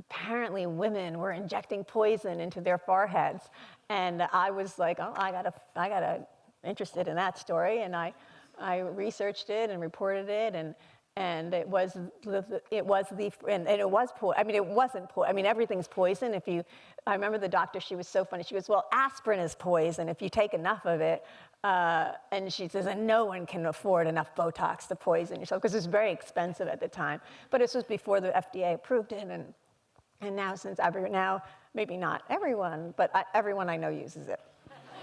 apparently women were injecting poison into their foreheads. And I was like, oh, I got I got interested in that story, and I, I researched it and reported it, and and it was the, it was the and, and it was poison. I mean, it wasn't poison. I mean, everything's poison. If you, I remember the doctor. She was so funny. She goes, "Well, aspirin is poison if you take enough of it." Uh, and she says, "And no one can afford enough Botox to poison yourself because it's very expensive at the time." But this was before the FDA approved it, and and now since every now maybe not everyone, but I, everyone I know uses it.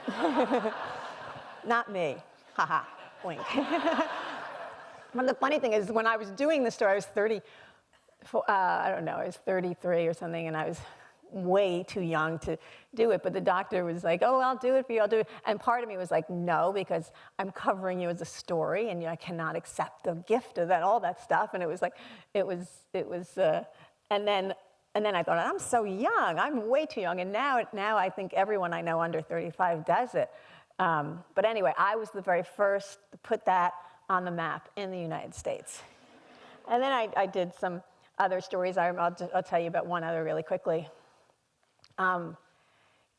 not me. Haha. Wink. But the funny thing is, when I was doing this story, I was 30, uh, I don't know, I was 33 or something, and I was way too young to do it. But the doctor was like, oh, I'll do it for you, I'll do it. And part of me was like, no, because I'm covering you as a story, and I cannot accept the gift of that, all that stuff. And it was like, it was, it was, uh, and then, and then I thought, I'm so young, I'm way too young. And now, now I think everyone I know under 35 does it. Um, but anyway, I was the very first to put that on the map in the United States. And then I, I did some other stories. I, will I'll tell you about one other really quickly. Um,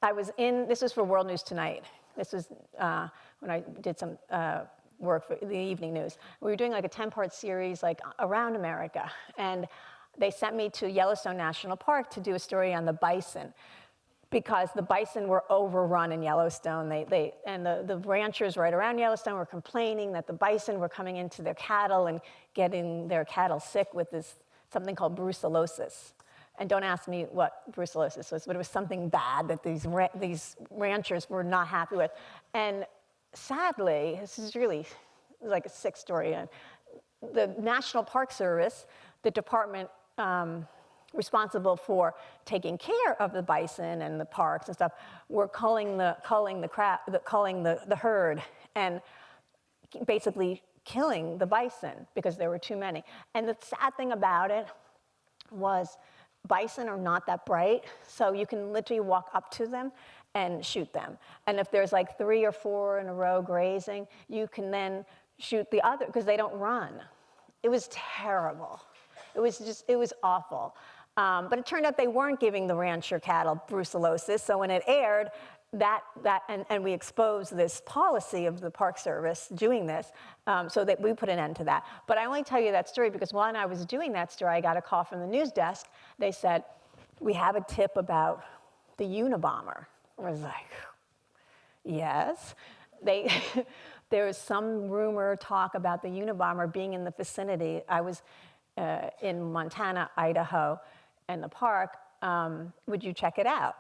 I was in, this was for World News Tonight. This was uh, when I did some uh, work for the evening news. We were doing like a 10-part series like around America. And they sent me to Yellowstone National Park to do a story on the bison because the bison were overrun in Yellowstone. They, they, and the, the ranchers right around Yellowstone were complaining that the bison were coming into their cattle and getting their cattle sick with this something called brucellosis. And don't ask me what brucellosis was, but it was something bad that these, ra these ranchers were not happy with. And sadly, this is really like a sick story. The National Park Service, the department um, responsible for taking care of the bison and the parks and stuff were culling the, culling the, crap, the, culling the, the herd and basically killing the bison because there were too many. And the sad thing about it was bison are not that bright, so you can literally walk up to them and shoot them. And if there's like three or four in a row grazing, you can then shoot the other because they don't run. It was terrible. It was just, it was awful. Um, but it turned out they weren't giving the rancher cattle brucellosis, so when it aired, that, that and, and we exposed this policy of the Park Service doing this, um, so that we put an end to that. But I only tell you that story because when I was doing that story, I got a call from the news desk. They said, we have a tip about the Unabomber. I was like, yes. They, there was some rumor, talk about the Unabomber being in the vicinity. I was uh, in Montana, Idaho, and the park. Um, would you check it out?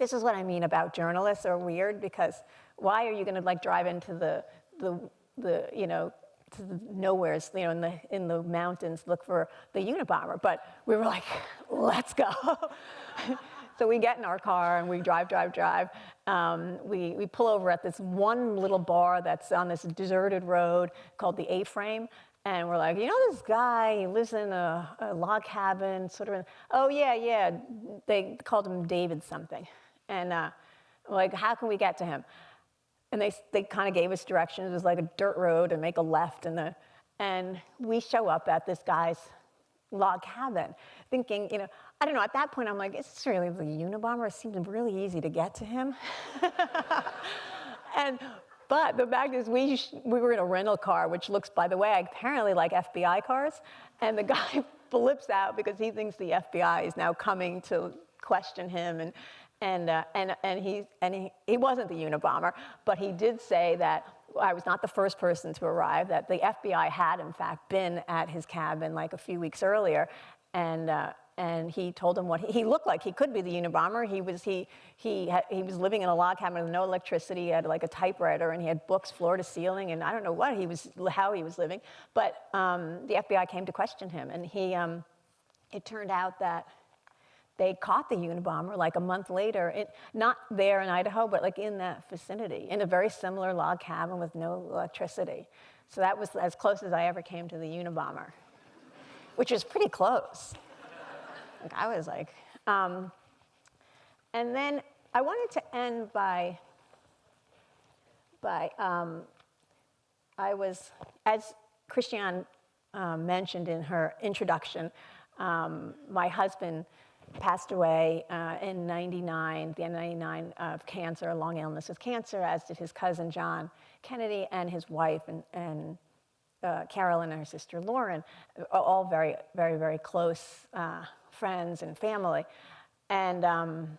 This is what I mean about journalists are weird because why are you going to like drive into the, the, the you know, to the nowheres, you know, in the, in the mountains, look for the Unabomber. But we were like, let's go. so we get in our car and we drive, drive, drive. Um, we, we pull over at this one little bar that's on this deserted road called the A-Frame. And we're like, you know this guy, he lives in a, a log cabin, sort of, in, oh yeah, yeah, they called him David something. And uh, like, how can we get to him? And they, they kind of gave us directions. It was like a dirt road and make a left. And, the, and we show up at this guy's log cabin thinking, you know, I don't know, at that point I'm like, is this really the Unabomber? It seemed really easy to get to him. and, but the fact is we, we were in a rental car, which looks, by the way, apparently like FBI cars. And the guy flips out because he thinks the FBI is now coming to question him. And, and, uh, and, and, he, and he, he wasn't the Unabomber, but he did say that I was not the first person to arrive, that the FBI had, in fact, been at his cabin like a few weeks earlier. And, uh, and he told him what he, he, looked like. He could be the Unabomber. He was, he, he, he was living in a log cabin with no electricity. He had like a typewriter and he had books floor to ceiling and I don't know what he was, how he was living. But um, the FBI came to question him and he, um, it turned out that they caught the Unabomber like a month later, not there in Idaho, but like in that vicinity, in a very similar log cabin with no electricity. So that was as close as I ever came to the Unabomber, which is pretty close. like I was like, um, and then I wanted to end by, by um, I was, as Christiane um, mentioned in her introduction, um, my husband passed away uh, in 99, the end of 99, of cancer, a long illness with cancer, as did his cousin John Kennedy and his wife and, and uh, Carolyn and her sister Lauren, all very, very, very close uh, friends and family. And um,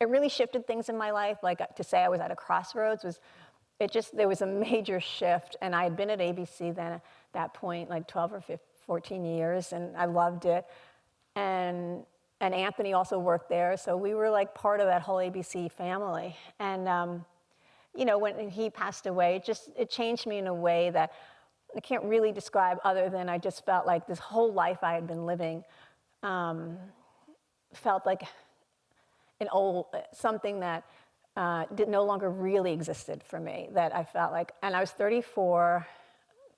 it really shifted things in my life. Like to say I was at a crossroads was, it just, there was a major shift. And I had been at ABC then at that point, like 12 or 15, 14 years, and I loved it. And and Anthony also worked there, so we were like part of that whole ABC family. And um, you know, when he passed away, it just it changed me in a way that I can't really describe other than I just felt like this whole life I had been living um, felt like an old, something that uh, did, no longer really existed for me, that I felt like, and I was 34,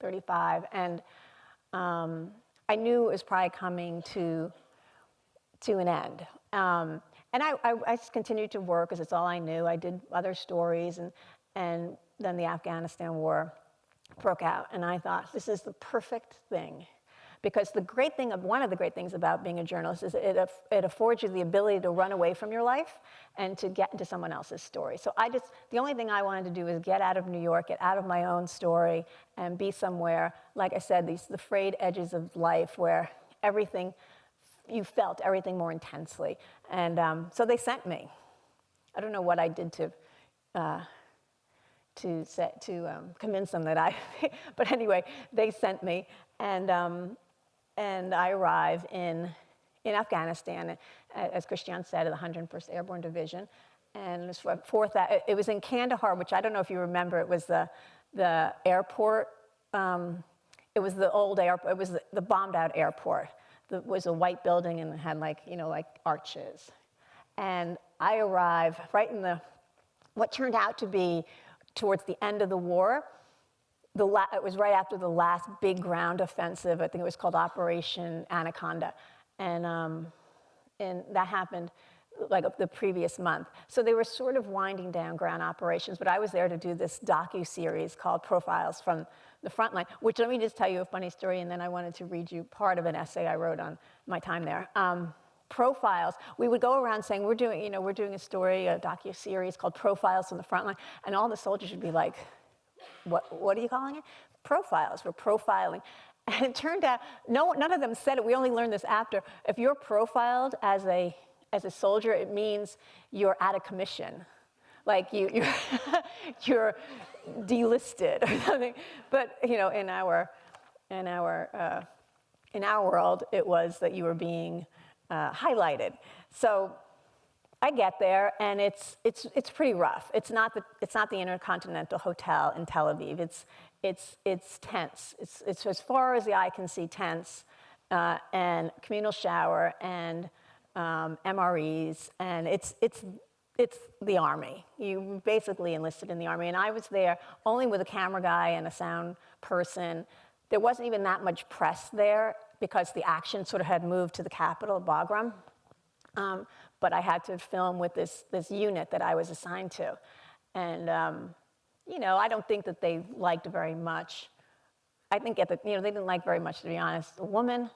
35, and um, I knew it was probably coming to, to an end. Um, and I, I, I, just continued to work because it's all I knew. I did other stories, and, and then the Afghanistan war broke out. And I thought, this is the perfect thing. Because the great thing, of, one of the great things about being a journalist is it, it affords you the ability to run away from your life and to get into someone else's story. So I just, the only thing I wanted to do was get out of New York, get out of my own story, and be somewhere, like I said, these the frayed edges of life where everything, you felt everything more intensely. And um, so they sent me. I don't know what I did to, uh, to, set, to um, convince them that I, but anyway, they sent me. And, um, and I arrive in, in Afghanistan, as Christian said, at the 101st Airborne Division. And it was, fourth, it was in Kandahar, which I don't know if you remember, it was the, the airport. Um, it was the old airport, it was the, the bombed out airport. Was a white building and had like, you know, like arches. And I arrive right in the, what turned out to be towards the end of the war. The it was right after the last big ground offensive. I think it was called Operation Anaconda. And, um, and that happened like the previous month. So they were sort of winding down ground operations, but I was there to do this docu-series called Profiles from the Frontline, which let me just tell you a funny story, and then I wanted to read you part of an essay I wrote on my time there. Um, profiles. We would go around saying, we're doing, you know, we're doing a story, a docu-series called Profiles from the Frontline, and all the soldiers would be like, what, what are you calling it? Profiles, we're profiling. And it turned out, no, none of them said it, we only learned this after. If you're profiled as a, as a soldier, it means you're out of commission. Like you, you're, you're delisted or something. But, you know, in our, in our, uh, in our world, it was that you were being uh, highlighted. So I get there and it's, it's, it's pretty rough. It's not, the, it's not the Intercontinental Hotel in Tel Aviv. It's, it's, it's tense. It's, it's as far as the eye can see tense uh, and communal shower and um, MREs and it's, it's, it's the army. You basically enlisted in the army and I was there only with a camera guy and a sound person. There wasn't even that much press there because the action sort of had moved to the capital, Bagram. Um, but I had to film with this, this unit that I was assigned to. And, um, you know, I don't think that they liked very much. I think at the, you know, they didn't like very much, to be honest. A woman,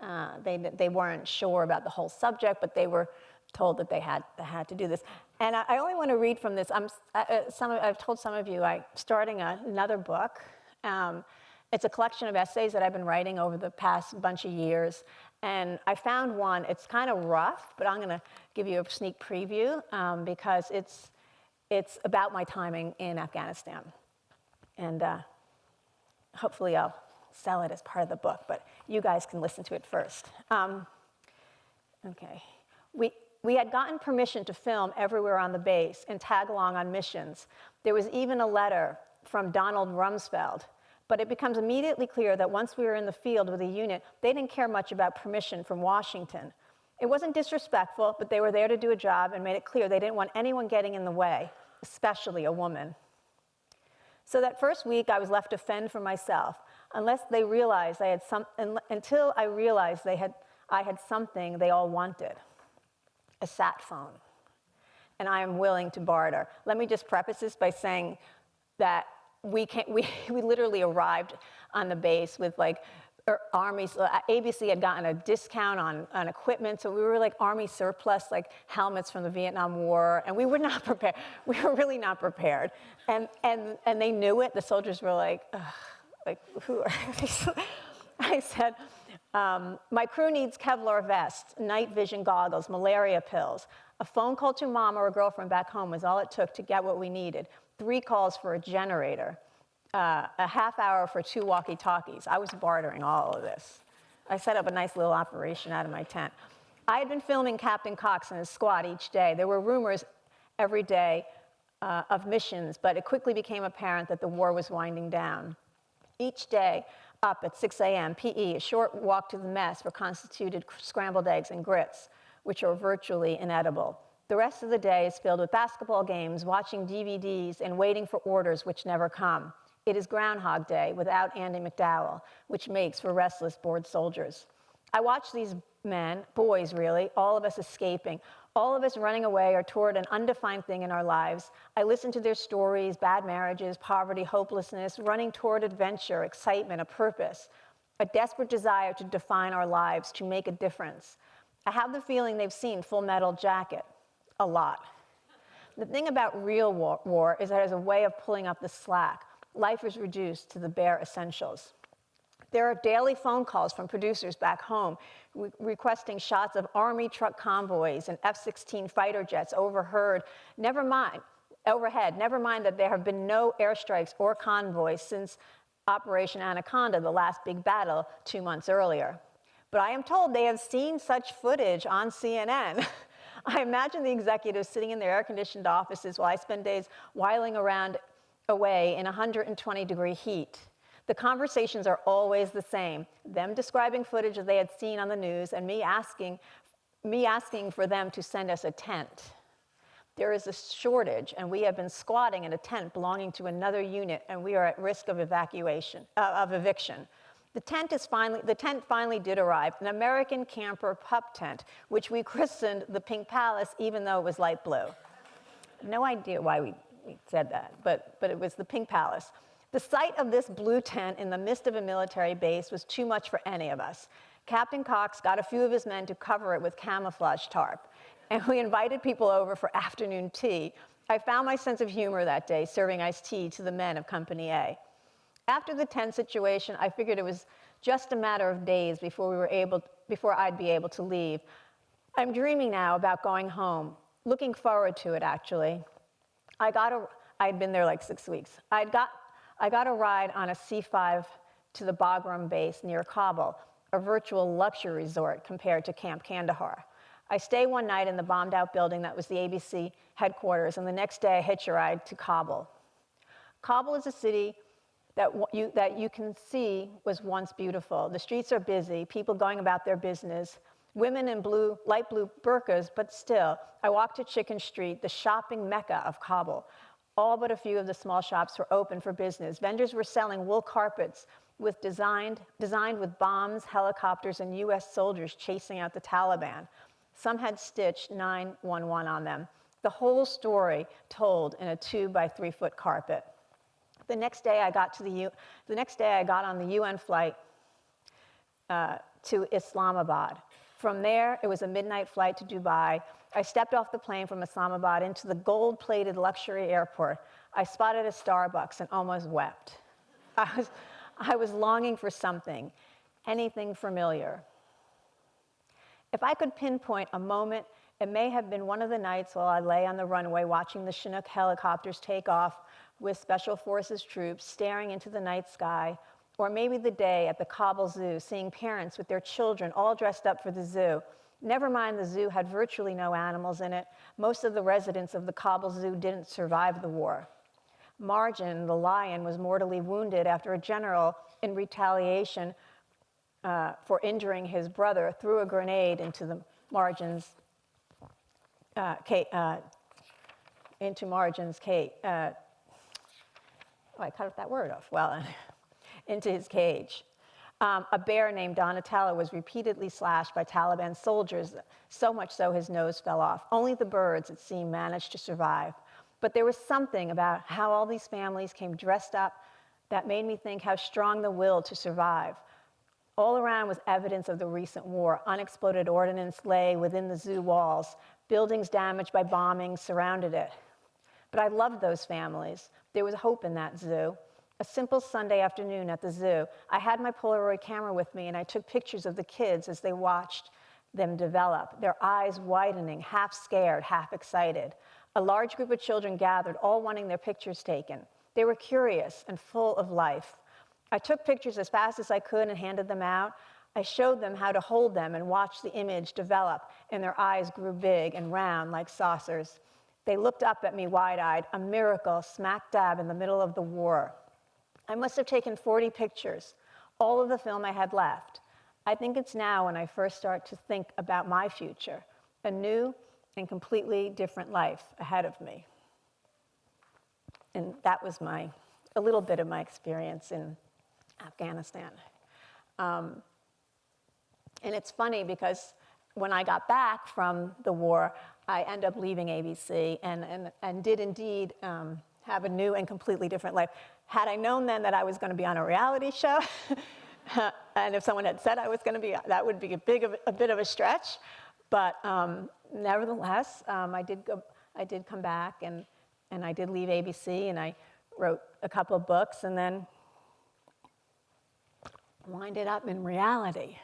uh, they, they weren't sure about the whole subject, but they were told that they had, they had to do this. And I, I only want to read from this. I'm, uh, some, I've told some of you I'm starting a, another book. Um, it's a collection of essays that I've been writing over the past bunch of years. And I found one, it's kind of rough, but I'm going to give you a sneak preview um, because it's, it's about my timing in Afghanistan. And uh, hopefully I'll sell it as part of the book, but you guys can listen to it first. Um, okay. We, we had gotten permission to film everywhere on the base and tag along on missions. There was even a letter from Donald Rumsfeld, but it becomes immediately clear that once we were in the field with a unit, they didn't care much about permission from Washington. It wasn't disrespectful, but they were there to do a job and made it clear they didn't want anyone getting in the way, especially a woman. So that first week, I was left to fend for myself, unless they realized I had some, until I realized they had, I had something they all wanted, a sat phone. And I am willing to barter. Let me just preface this by saying that we, can't, we, we literally arrived on the base with like er, armies, uh, ABC had gotten a discount on, on equipment, so we were like army surplus, like helmets from the Vietnam War, and we were not prepared. We were really not prepared. And, and, and they knew it. The soldiers were like, like, who are these? I said, um, my crew needs Kevlar vests, night vision goggles, malaria pills. A phone call to mom or a girlfriend back home was all it took to get what we needed three calls for a generator, uh, a half hour for two walkie-talkies. I was bartering all of this. I set up a nice little operation out of my tent. I had been filming Captain Cox and his squad each day. There were rumors every day uh, of missions, but it quickly became apparent that the war was winding down. Each day, up at 6 a.m., PE, a short walk to the mess for constituted scrambled eggs and grits, which are virtually inedible. The rest of the day is filled with basketball games, watching DVDs, and waiting for orders which never come. It is Groundhog Day without Andie MacDowell, which makes for restless, bored soldiers. I watch these men, boys really, all of us escaping, all of us running away or toward an undefined thing in our lives. I listen to their stories bad marriages, poverty, hopelessness, running toward adventure, excitement, a purpose, a desperate desire to define our lives, to make a difference. I have the feeling they've seen Full Metal Jacket a lot. The thing about real war, war is that it has a way of pulling up the slack. Life is reduced to the bare essentials. There are daily phone calls from producers back home re requesting shots of Army truck convoys and F 16 fighter jets overheard. Never mind, overhead, never mind that there have been no airstrikes or convoys since Operation Anaconda, the last big battle two months earlier. But I am told they have seen such footage on CNN. I imagine the executives sitting in their air conditioned offices while I spend days whiling around away in 120 degree heat. The conversations are always the same. Them describing footage that they had seen on the news and me asking, me asking for them to send us a tent. There is a shortage and we have been squatting in a tent belonging to another unit and we are at risk of evacuation, uh, of eviction. The tent, is finally, the tent finally did arrive, an American camper pup tent, which we christened the Pink Palace even though it was light blue. No idea why we, we said that, but, but it was the Pink Palace. The sight of this blue tent in the midst of a military base was too much for any of us. Captain Cox got a few of his men to cover it with camouflage tarp, and we invited people over for afternoon tea. I found my sense of humor that day, serving iced tea to the men of Company A. After the tent situation, I figured it was just a matter of days before we were able, before I'd be able to leave. I'm dreaming now about going home, looking forward to it actually. I got a, I'd been there like six weeks. I'd got I got a ride on a C5 to the Bagram base near Kabul, a virtual luxury resort compared to Camp Kandahar. I stay one night in the bombed out building that was the ABC headquarters, and the next day I hitch a ride to Kabul. Kabul is a city that you, that you can see was once beautiful. The streets are busy, people going about their business, women in blue, light blue burqas, but still, I walked to Chicken Street, the shopping mecca of Kabul. All but a few of the small shops were open for business. Vendors were selling wool carpets with designed, designed with bombs, helicopters, and US soldiers chasing out the Taliban. Some had stitched 911 on them. The whole story told in a two by three foot carpet. The next day I got to the, U the next day I got on the UN flight uh, to Islamabad. From there, it was a midnight flight to Dubai, I stepped off the plane from Islamabad into the gold plated luxury airport. I spotted a Starbucks and almost wept. I was, I was longing for something, anything familiar. If I could pinpoint a moment, it may have been one of the nights while I lay on the runway watching the Chinook helicopters take off with Special Forces troops staring into the night sky, or maybe the day at the Kabul Zoo, seeing parents with their children all dressed up for the zoo Never mind the zoo had virtually no animals in it. Most of the residents of the Kabul Zoo didn't survive the war. Marjan, the lion, was mortally wounded after a general, in retaliation uh, for injuring his brother, threw a grenade into the Marjan's uh, uh, into Marjan's cage. Uh, oh, I cut that word off. Well, into his cage. Um, a bear named Donatello was repeatedly slashed by Taliban soldiers, so much so his nose fell off. Only the birds, it seemed, managed to survive. But there was something about how all these families came dressed up that made me think how strong the will to survive. All around was evidence of the recent war. Unexploded ordnance lay within the zoo walls. Buildings damaged by bombings surrounded it. But I loved those families. There was hope in that zoo. A simple Sunday afternoon at the zoo, I had my Polaroid camera with me and I took pictures of the kids as they watched them develop, their eyes widening, half scared, half excited. A large group of children gathered, all wanting their pictures taken. They were curious and full of life. I took pictures as fast as I could and handed them out. I showed them how to hold them and watch the image develop, and their eyes grew big and round like saucers. They looked up at me wide eyed, a miracle, smack dab in the middle of the war. I must have taken 40 pictures, all of the film I had left. I think it's now when I first start to think about my future, a new and completely different life ahead of me. And that was my, a little bit of my experience in Afghanistan. Um, and it's funny because when I got back from the war, I ended up leaving ABC and, and, and did indeed um, have a new and completely different life. Had I known then that I was going to be on a reality show, and if someone had said I was going to be, that would be a, big, a bit of a stretch. But um, nevertheless, um, I, did go, I did come back and, and I did leave ABC and I wrote a couple of books and then winded up in reality.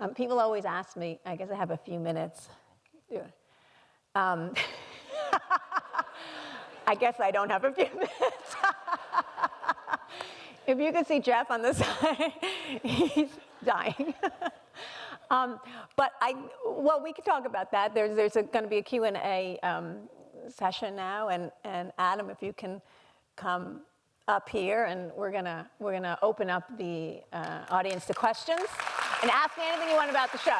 Um, people always ask me, I guess I have a few minutes. Um, I guess I don't have a few minutes. If you could see Jeff on the side, he's dying. um, but I, well, we could talk about that. There's, there's going to be a Q&A um, session now, and, and Adam, if you can come up here, and we're gonna we're gonna open up the uh, audience to questions and ask me anything you want about the show.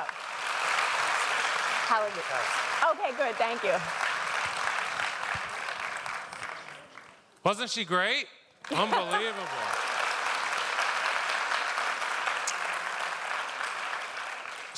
How How is it? Okay, good. Thank you. Wasn't she great? Unbelievable.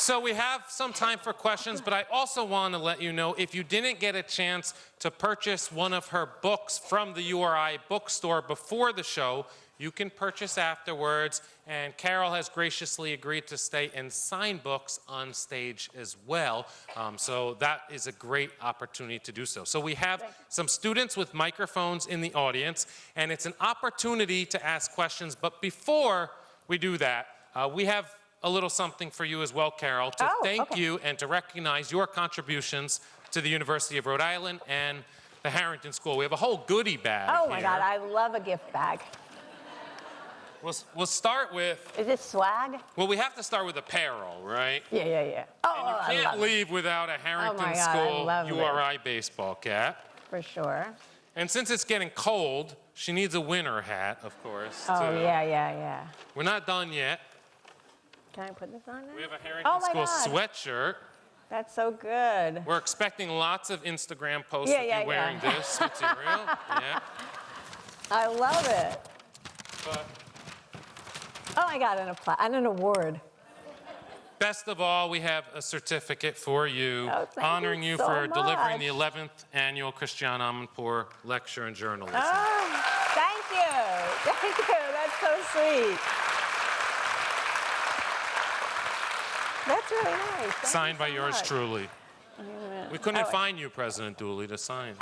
So we have some time for questions, but I also want to let you know if you didn't get a chance to purchase one of her books from the URI bookstore before the show, you can purchase afterwards, and Carole has graciously agreed to stay and sign books on stage as well. Um, so that is a great opportunity to do so. So we have some students with microphones in the audience, and it's an opportunity to ask questions. But before we do that, uh, we have a little something for you as well, Carole, to Oh, thank okay. you and to recognize your contributions to the University of Rhode Island and the Harrington School. We have a whole goodie bag Oh my here. God, I love a gift bag. We'll, we'll start with, Is this swag? well, we have to start with apparel, right? Yeah, yeah, yeah. Oh, And you I can't love it, leave without a oh, Harrington God, I School it. URI baseball cap. for sure. And since it's getting cold, she needs a winter hat, of course. Oh too. yeah, yeah, yeah. We're not done yet. Can I put this on now? We have a Harrington Oh School God. sweatshirt. That's so good. We're expecting lots of Instagram posts Yeah, of yeah, you wearing yeah. this material. yeah. I love it. But Oh, I got an, and an award. best of all, we have a certificate for you, Oh, thank you honoring you so for delivering the 11th annual Christiane Amanpour Lecture in Journalism. Oh, thank you. Thank you. That's so sweet. That's really nice. Thank Signed you by yours much. truly. We couldn't Oh, find you, President Dooley, to sign.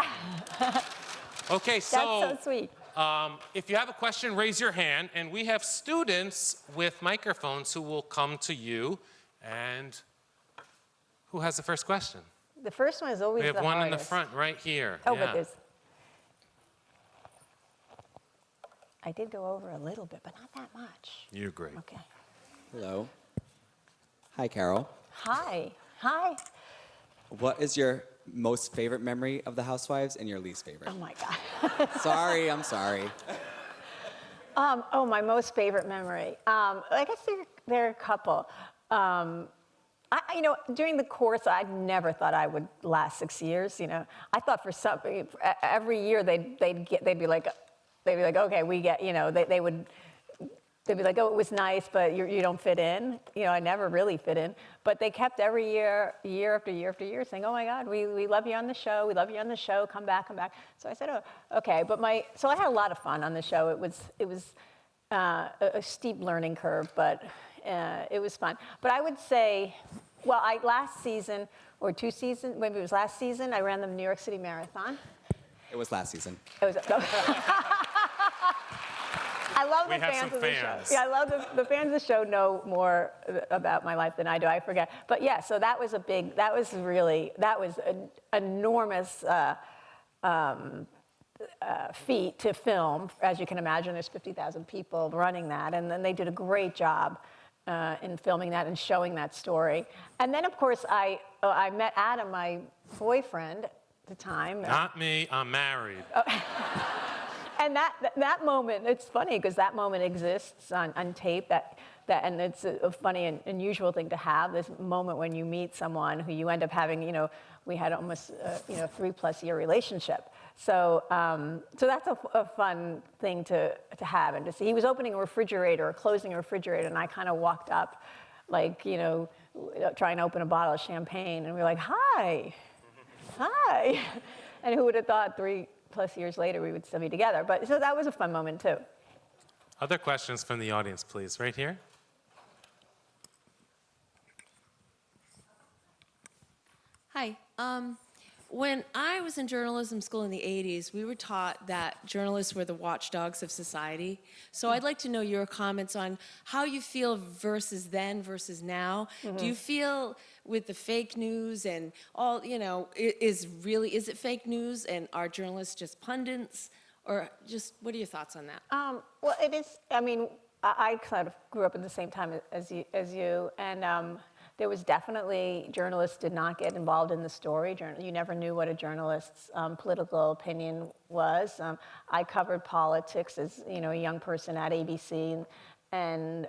Okay, That's so so sweet. um, if you have a question, raise your hand, and we have students with microphones who will come to you. And who has the first question? The first one is always We have the one in the front, right here. Oh, yeah. but there's. I did go over a little bit, but not that much. You're great. Okay. Hello. Hi, Carole. Hi. Hi. What is your most favorite memory of the Housewives and your least favorite? Oh my God. sorry, I'm sorry. Um, oh, my most favorite memory. Um, I guess there, there are a couple. Um, I, you know, during the course, I never thought I would last six years. You know, I thought for some every year they'd they'd get they'd be like they'd be like okay we get you know they they would they'd be like oh it was nice but you you don't fit in. You know, I never really fit in. But they kept every year year after year after year saying oh my God we we love you on the show we love you on the show come back come back. So I said oh okay but my so I had a lot of fun on the show. It was it was uh, a, a steep learning curve, but uh, it was fun. But I would say, well, I last season or two seasons, maybe it was last season, I ran the New York City Marathon. It was last season. It was. I love We the fans of the fans. show. Yeah, I love the, the fans of the show know more about my life than I do. I forget. But yeah, so that was a big, that was really, that was an enormous uh, um, uh, feat to film. As you can imagine, there's 50,000 people running that, and then they did a great job uh, in filming that and showing that story. And then, of course, I, uh, I met Adam, my boyfriend at the time. Not me, I'm married. Oh. and that, that, moment, it's funny because that moment exists on, on tape. That, that, and it's a, a funny and unusual thing to have this moment when you meet someone who you end up having, you know, we had almost, a, you know, three plus year relationship. So, um, so that's a, a fun thing to, to have and to see. He was opening a refrigerator or closing a refrigerator, and I kind of walked up, like, you know, trying to open a bottle of champagne, and we were like, hi, hi. And who would have thought three plus years later we would still be together? But so that was a fun moment too. Other questions from the audience, please, right here. Hi. Um, when I was in journalism school in the 80s, we were taught that journalists were the watchdogs of society. So I'd like to know your comments on how you feel versus then versus now. Do you feel with the fake news and all, you know, is really, is it fake news and are journalists just pundits? Or just, what are your thoughts on that? Um, well, it is. I mean, I, kind of grew up in the same time as you, as you and um, there was definitely journalists did not get involved in the story. You never knew what a journalist's um, political opinion was. Um, I covered politics as you know a young person at ABC, and, and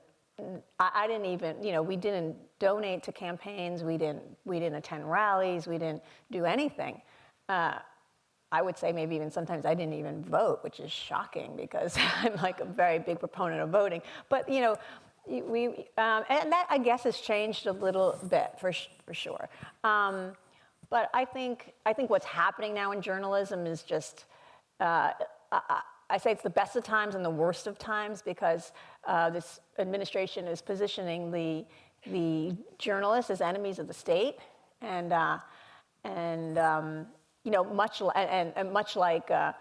I, I didn't even you know we didn't donate to campaigns. We didn't we didn't attend rallies. We didn't do anything. Uh, I would say maybe even sometimes I didn't even vote, which is shocking because I'm like a very big proponent of voting. But you know, we um, and that I guess has changed a little bit for for sure. Um, but I think I think what's happening now in journalism is just. Uh, I, I say it's the best of times and the worst of times because uh, this administration is positioning the the journalists as enemies of the state, and uh, and um, you know much and, and much like uh,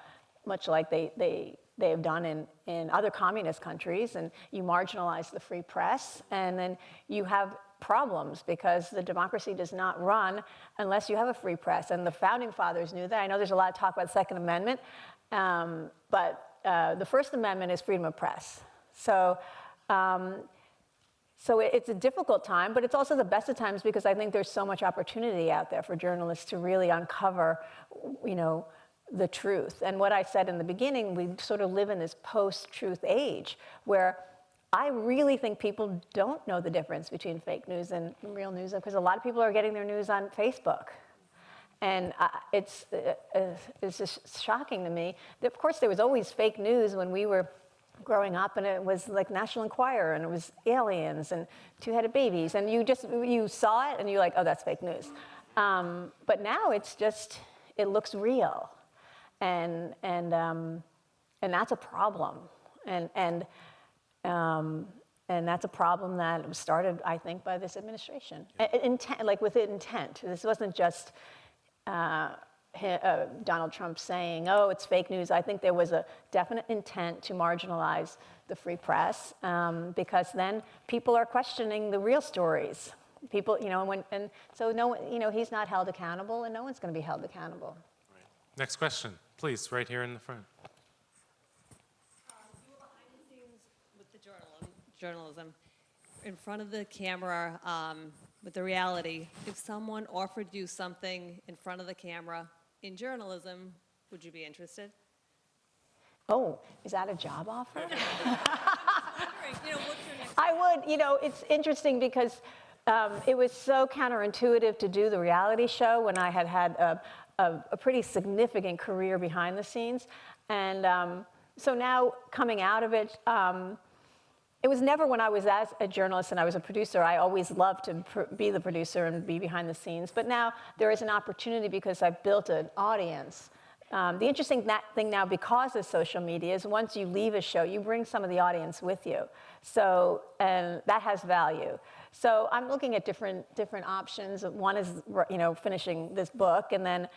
much like they they they have done in, in other communist countries, and you marginalize the free press, and then you have problems because the democracy does not run unless you have a free press. And the founding fathers knew that. I know there's a lot of talk about the Second Amendment, um, but uh, the First Amendment is freedom of press. So. Um, so it- it's a difficult time, but it's also the best of times because I think there's so much opportunity out there for journalists to really uncover, you know, the truth. And what I said in the beginning, we sort of live in this post-truth age where I really think people don't know the difference between fake news and real news because a lot of people are getting their news on Facebook. And uh, it's, uh, uh, it's just shocking to me. Of course, there was always fake news when we were growing up, and it was like National Enquirer, and it was aliens and two-headed babies, and you just you saw it, and you're like, oh, that's fake news. Um, but now it's just it looks real, and and um, and that's a problem, and and um, and that's a problem that was started, I think, by this administration. A- Intent, like with intent. This wasn't just uh, uh, Donald Trump saying, "Oh, it's fake news." I think there was a definite intent to marginalize the free press um, because then people are questioning the real stories. People, you know, and when and so no, one- you know, he's not held accountable, and no one's going to be held accountable. Next question, please, right here in the front. with the journalism, journalism in front of the camera um, with the reality. If someone offered you something in front of the camera in journalism, would you be interested? Oh, is that a job offer? You know, what's your next? I would, you know, it's interesting because um, it was so counterintuitive to do the reality show when I had had a, a, a pretty significant career behind the scenes. And um, so now coming out of it, um, it was never when I was as a journalist and I was a producer, I always loved to be the producer and be behind the scenes. But now there is an opportunity because I've built an audience. Um, the interesting thing now, because of social media, is once you leave a show, you bring some of the audience with you. So, and that has value. So I'm looking at different different options. One is, you know, finishing this book, and then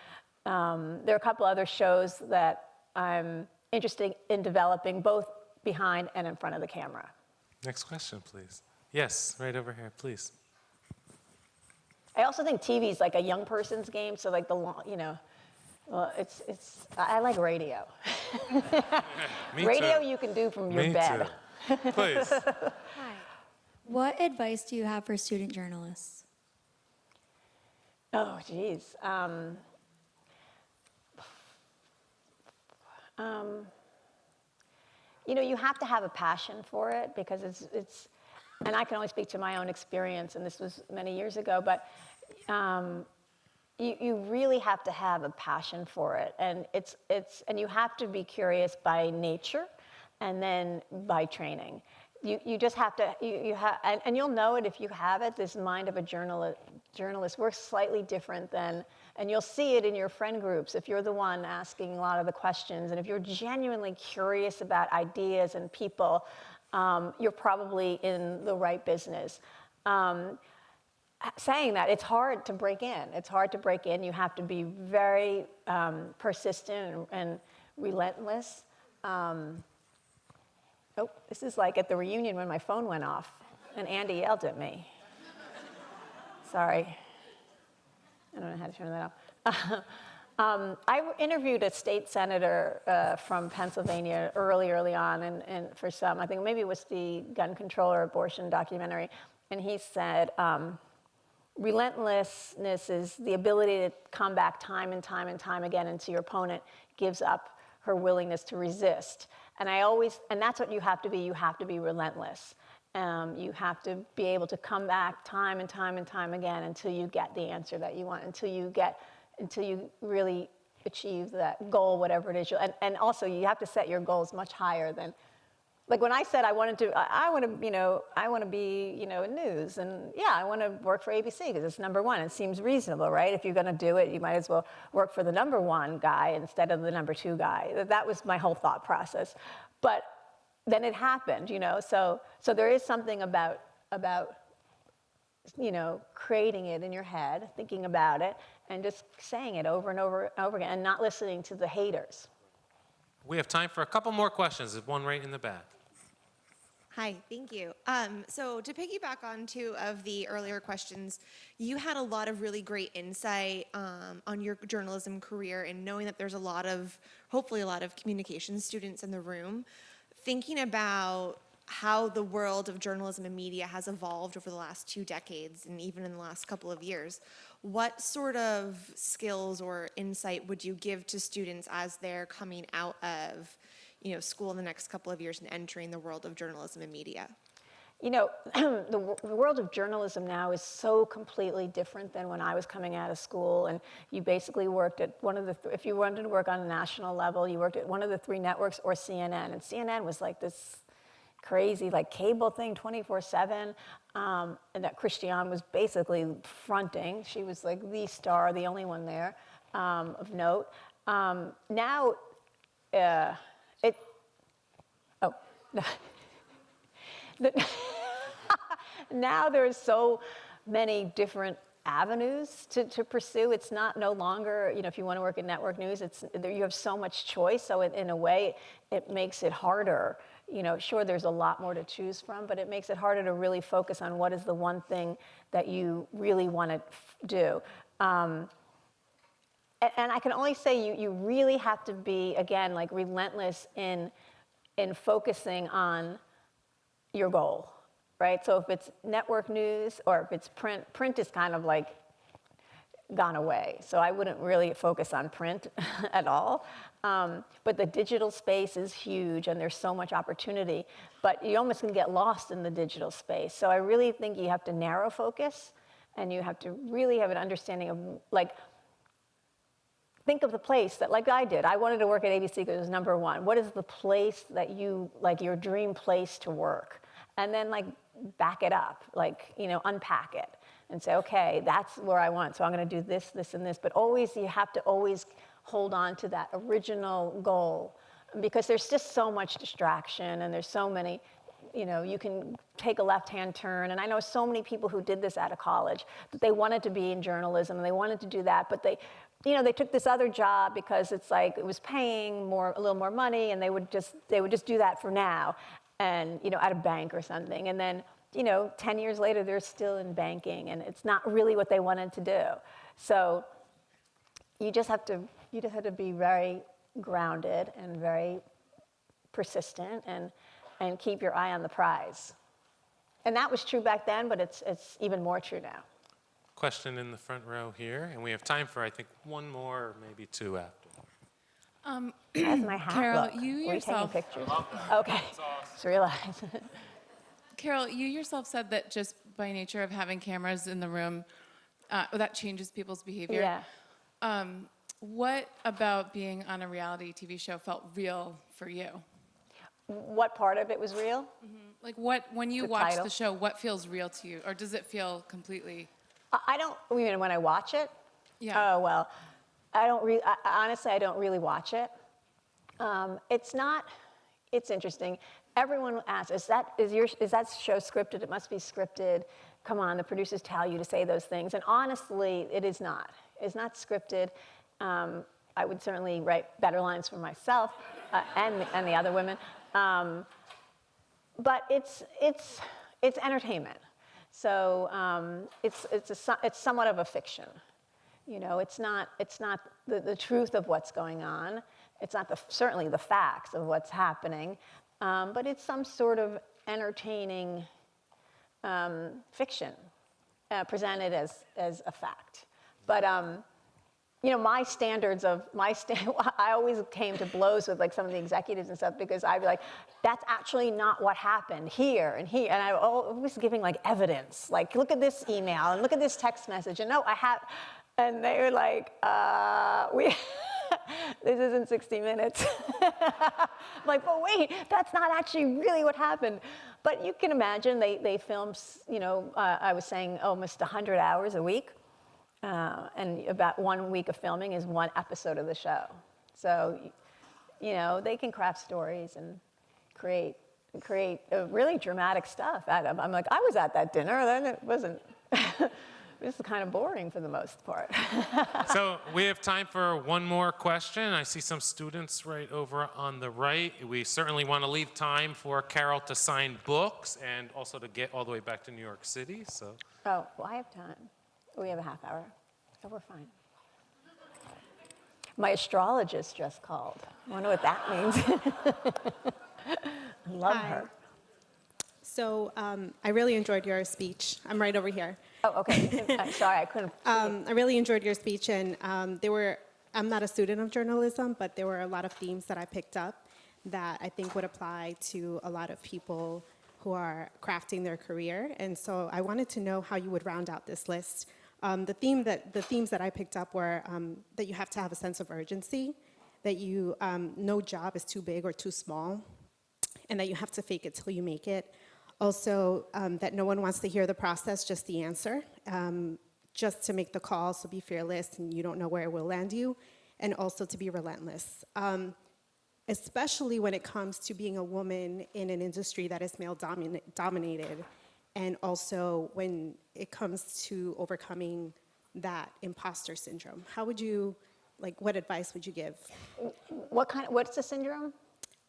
um, there are a couple other shows that I'm interested in developing, both behind and in front of the camera. Next question, please. Yes, right over here, please. I also think TV is like a young person's game. So like the long, you know, well, it's it's. I I like radio. Me radio too. you can do from your Me bed. too. Please. Hi. What advice do you have for student journalists? Oh, geez. Um, um, you know, you have to have a passion for it because it's, it's, and I can only speak to my own experience, and this was many years ago, but um, you, you really have to have a passion for it. And it's, it's, and you have to be curious by nature and then by training. You, you just have to, you, you have, and, and you'll know it if you have it, this mind of a journalist, journalist works slightly different than, and you'll see it in your friend groups if you're the one asking a lot of the questions, and if you're genuinely curious about ideas and people, um, you're probably in the right business. Um, saying that, it's hard to break in. It's hard to break in. You have to be very um, persistent and, and relentless. Um, oh, this is like at the reunion when my phone went off and Andy yelled at me. Sorry. I don't know how to turn that off. Um, I interviewed a state senator uh, from Pennsylvania early, early on, and, and, for some, I think maybe it was the gun control or abortion documentary, and he said, um, relentlessness is the ability to come back time and time and time again until your opponent gives up her willingness to resist. And I always, and that's what you have to be, you have to be relentless. Um, you have to be able to come back time and time and time again until you get the answer that you want, until you get, until you really achieve that goal, whatever it is. And, and also you have to set your goals much higher than, like when I said I wanted to, I, I want to, you know, I want to be, you know, in news, and yeah, I want to work for ABC because it's number one. It seems reasonable, right? If you're going to do it, you might as well work for the number one guy instead of the number two guy. That was my whole thought process. But then it happened, you know. So, so there is something about about, you know, creating it in your head, thinking about it, and just saying it over and over and over again, and not listening to the haters. We have time for a couple more questions. There's one right in the back. Hi, thank you. Um, so to piggyback on two of the earlier questions, you had a lot of really great insight um, on your journalism career and knowing that there's a lot of, hopefully a lot of communication students in the room. Thinking about how the world of journalism and media has evolved over the last two decades and even in the last couple of years, what sort of skills or insight would you give to students as they're coming out of you know, school in the next couple of years and entering the world of journalism and media? You know, the, the world of journalism now is so completely different than when I was coming out of school. And you basically worked at one of the, th- if you wanted to work on a national level, you worked at one of the three networks or CNN. And CNN was like this crazy, like cable thing 24 7. Um, and that Christiane was basically fronting. She was like the star, the only one there um, of note. Um, now, uh, it, oh, Now there's so many different avenues to, to pursue. It's not no longer, you know, if you want to work in network news, it's you have so much choice. So in, in a way, it makes it harder. You know, sure, there's a lot more to choose from, but it makes it harder to really focus on what is the one thing that you really want to do. Um, and, and I can only say you, you really have to be, again, like relentless in, in focusing on your goal, right? So if it's network news or if it's print, print is kind of like gone away. So I wouldn't really focus on print at all. Um, but the digital space is huge and there's so much opportunity, but you almost can get lost in the digital space. So I really think you have to narrow focus and you have to really have an understanding of like, think of the place that like i did i wanted to work at abc because it was number one what is the place that you like your dream place to work and then like back it up like you know unpack it and say okay that's where i want so i'm going to do this this and this. But always you have to always hold on to that original goal because there's just so much distraction and there's so many you know you can take a left hand turn. And i know so many people who did this out of college that they wanted to be in journalism and they wanted to do that but they you know they took this other job because it's like it was paying more a little more money and they would just they would just do that for now and you know at a bank or something. And then you know 10 years later they're still in banking and it's not really what they wanted to do. So you just have to you just have to be very grounded and very persistent and and keep your eye on the prize. And that was true back then but it's it's even more true now. Question in the front row here, and we have time for, I think, one more, or maybe two after. How's my hat Carole, look? you Were yourself- taking pictures? Okay, just realized. Carole, you yourself said that just by nature of having cameras in the room, uh, that changes people's behavior. Yeah. Um, what about being on a reality TV show felt real for you? What part of it was real? Like what, when you The watch title. the show, what feels real to you? Or does it feel completely, I I don't, you mean when I watch it? Yeah. Oh, well, I don't really, honestly, I don't really watch it. Um, it's not, it's interesting. Everyone asks, is that, is, your, is that show scripted? It must be scripted. Come on, the producers tell you to say those things. And honestly, it is not. It's not scripted. Um, I would certainly write better lines for myself uh, and, and the other women. Um, but it's it's it's entertainment. So um, it's it's a, it's somewhat of a fiction. You know, it's not it's not the, the truth of what's going on. It's not the, certainly the facts of what's happening, um, but it's some sort of entertaining um, fiction uh, presented as as a fact. But um, you know, my standards of my stand, I always came to blows with like some of the executives and stuff because I'd be like, that's actually not what happened here and here. And I was giving like evidence, like, look at this email and look at this text message. And no, I have, and they were like, uh, we, this isn't 60 minutes. I'm like, but wait, that's not actually really what happened. But you can imagine they, they film, s- you know, uh, I was saying almost 100 hours a week. Uh, and about one week of filming is one episode of the show. So, you know, they can craft stories and create create uh, really dramatic stuff. I'm like, I was at that dinner, then it wasn't. this is kind of boring for the most part. So we have time for one more question. I see some students right over on the right. We certainly want to leave time for Carole to sign books and also to get all the way back to New York City. So oh, well, I have time. We have a half hour, so we're fine. My astrologist just called. I wonder what that means. I love Hi. her. So um, I really enjoyed your speech. I'm right over here. Oh, okay. I'm sorry, I couldn't. Um, I really enjoyed your speech, and um, there were. I'm not a student of journalism, but there were a lot of themes that I picked up that I think would apply to a lot of people who are crafting their career. And so I wanted to know how you would round out this list. Um, the theme that the themes that I picked up were um, that you have to have a sense of urgency, that you um, no job is too big or too small, and that you have to fake it till you make it. Also, um, that no one wants to hear the process, just the answer. Um, just to make the call, so be fearless and you don't know where it will land you. And also to be relentless. Um, especially when it comes to being a woman in an industry that is male domin- dominated. And also when it comes to overcoming that imposter syndrome. How would you, like, what advice would you give? What kind? What's the syndrome?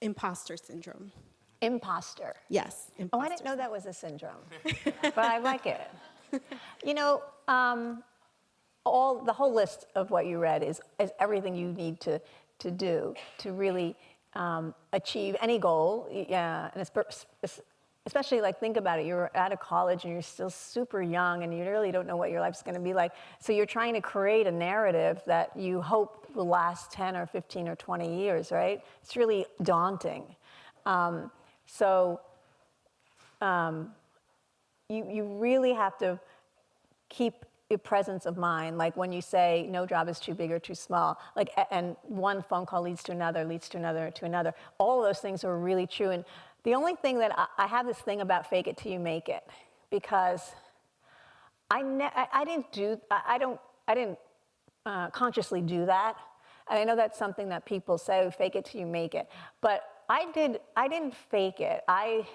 Imposter syndrome. Imposter. Yes. Oh, I didn't know that was a syndrome, but I like it. You know, um, all the whole list of what you read is, is everything you need to to do to really um, achieve any goal. Yeah, and especially like think about it. You're out of college and you're still super young, and you really don't know what your life's going to be like. So you're trying to create a narrative that you hope will last 10 or 15 or 20 years, right? It's really daunting. Um, so um, you, you really have to keep a presence of mind. Like when you say no job is too big or too small, like, and one phone call leads to another, leads to another, to another. All of those things are really true. And the only thing that I, I have this thing about fake it till you make it, because I, ne- I, I didn't do, I, I don't, I didn't uh, consciously do that. And I know that's something that people say, fake it till you make it. But I did, I didn't fake it. I,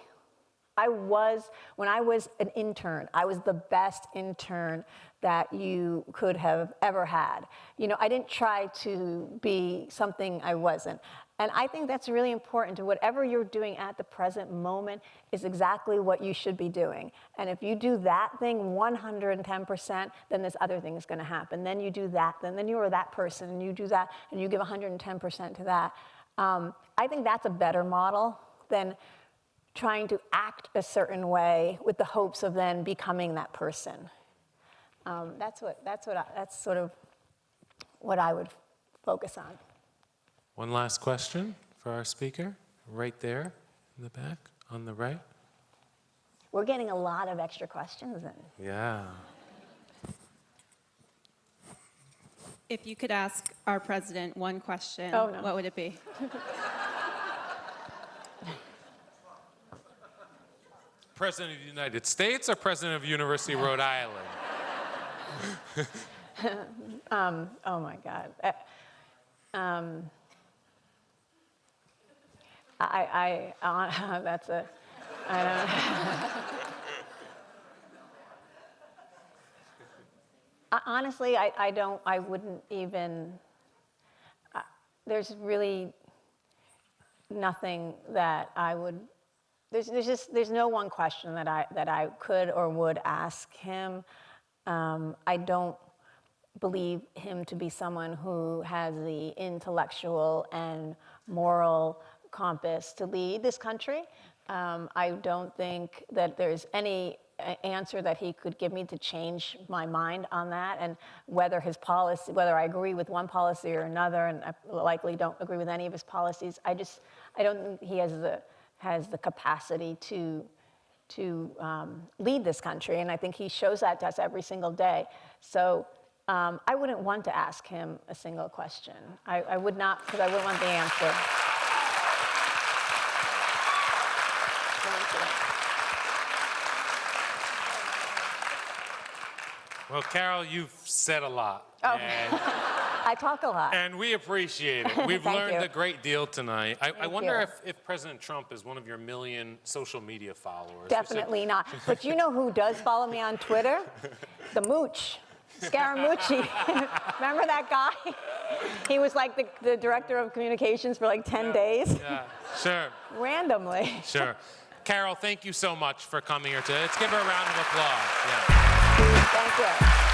I was, when I was an intern, I was the best intern that you could have ever had. You know, I didn't try to be something I wasn't. And I think that's really important to whatever you're doing at the present moment is exactly what you should be doing. And if you do that thing 110%, then this other thing is going to happen. Then you do that, then, then you are that person, and you do that, and you give 110% to that. Um, I think that's a better model than trying to act a certain way with the hopes of then becoming that person. Um, that's what, that's what, I, that's sort of what I would focus on. One last question for our speaker, right there in the back on the right. We're getting a lot of extra questions in. Yeah. If you could ask our president one question, Oh, no. what would it be? President of the United States or President of University of Rhode Island? Oh my God. Uh, Um, I, I, uh, that's a, I don't. Honestly, I, I don't, I wouldn't even, uh, there's really nothing that I would, there's, there's just, there's no one question that I, that I could or would ask him. Um, I don't believe him to be someone who has the intellectual and moral compass to lead this country. Um, I don't think that there's any answer that he could give me to change my mind on that and whether his policy whether I agree with one policy or another and I likely don't agree with any of his policies I just I don't think he has the has the capacity to to um, lead this country, and I think he shows that to us every single day. So um, I wouldn't want to ask him a single question. I, I would not, because I wouldn't want the answer. Well, Carole, you've said a lot. Oh. And, I talk a lot. and we appreciate it. We've learned you. a great deal tonight. I, I wonder you. if, if President Trump is one of your million social media followers. Definitely not. But you know who does follow me on Twitter? The Mooch. Scaramucci. Remember that guy? He was like the, the director of communications for like 10 days, Yeah, sure, randomly. sure. Carole, thank you so much for coming here today. Let's give her a round of applause. Yeah. Thank you.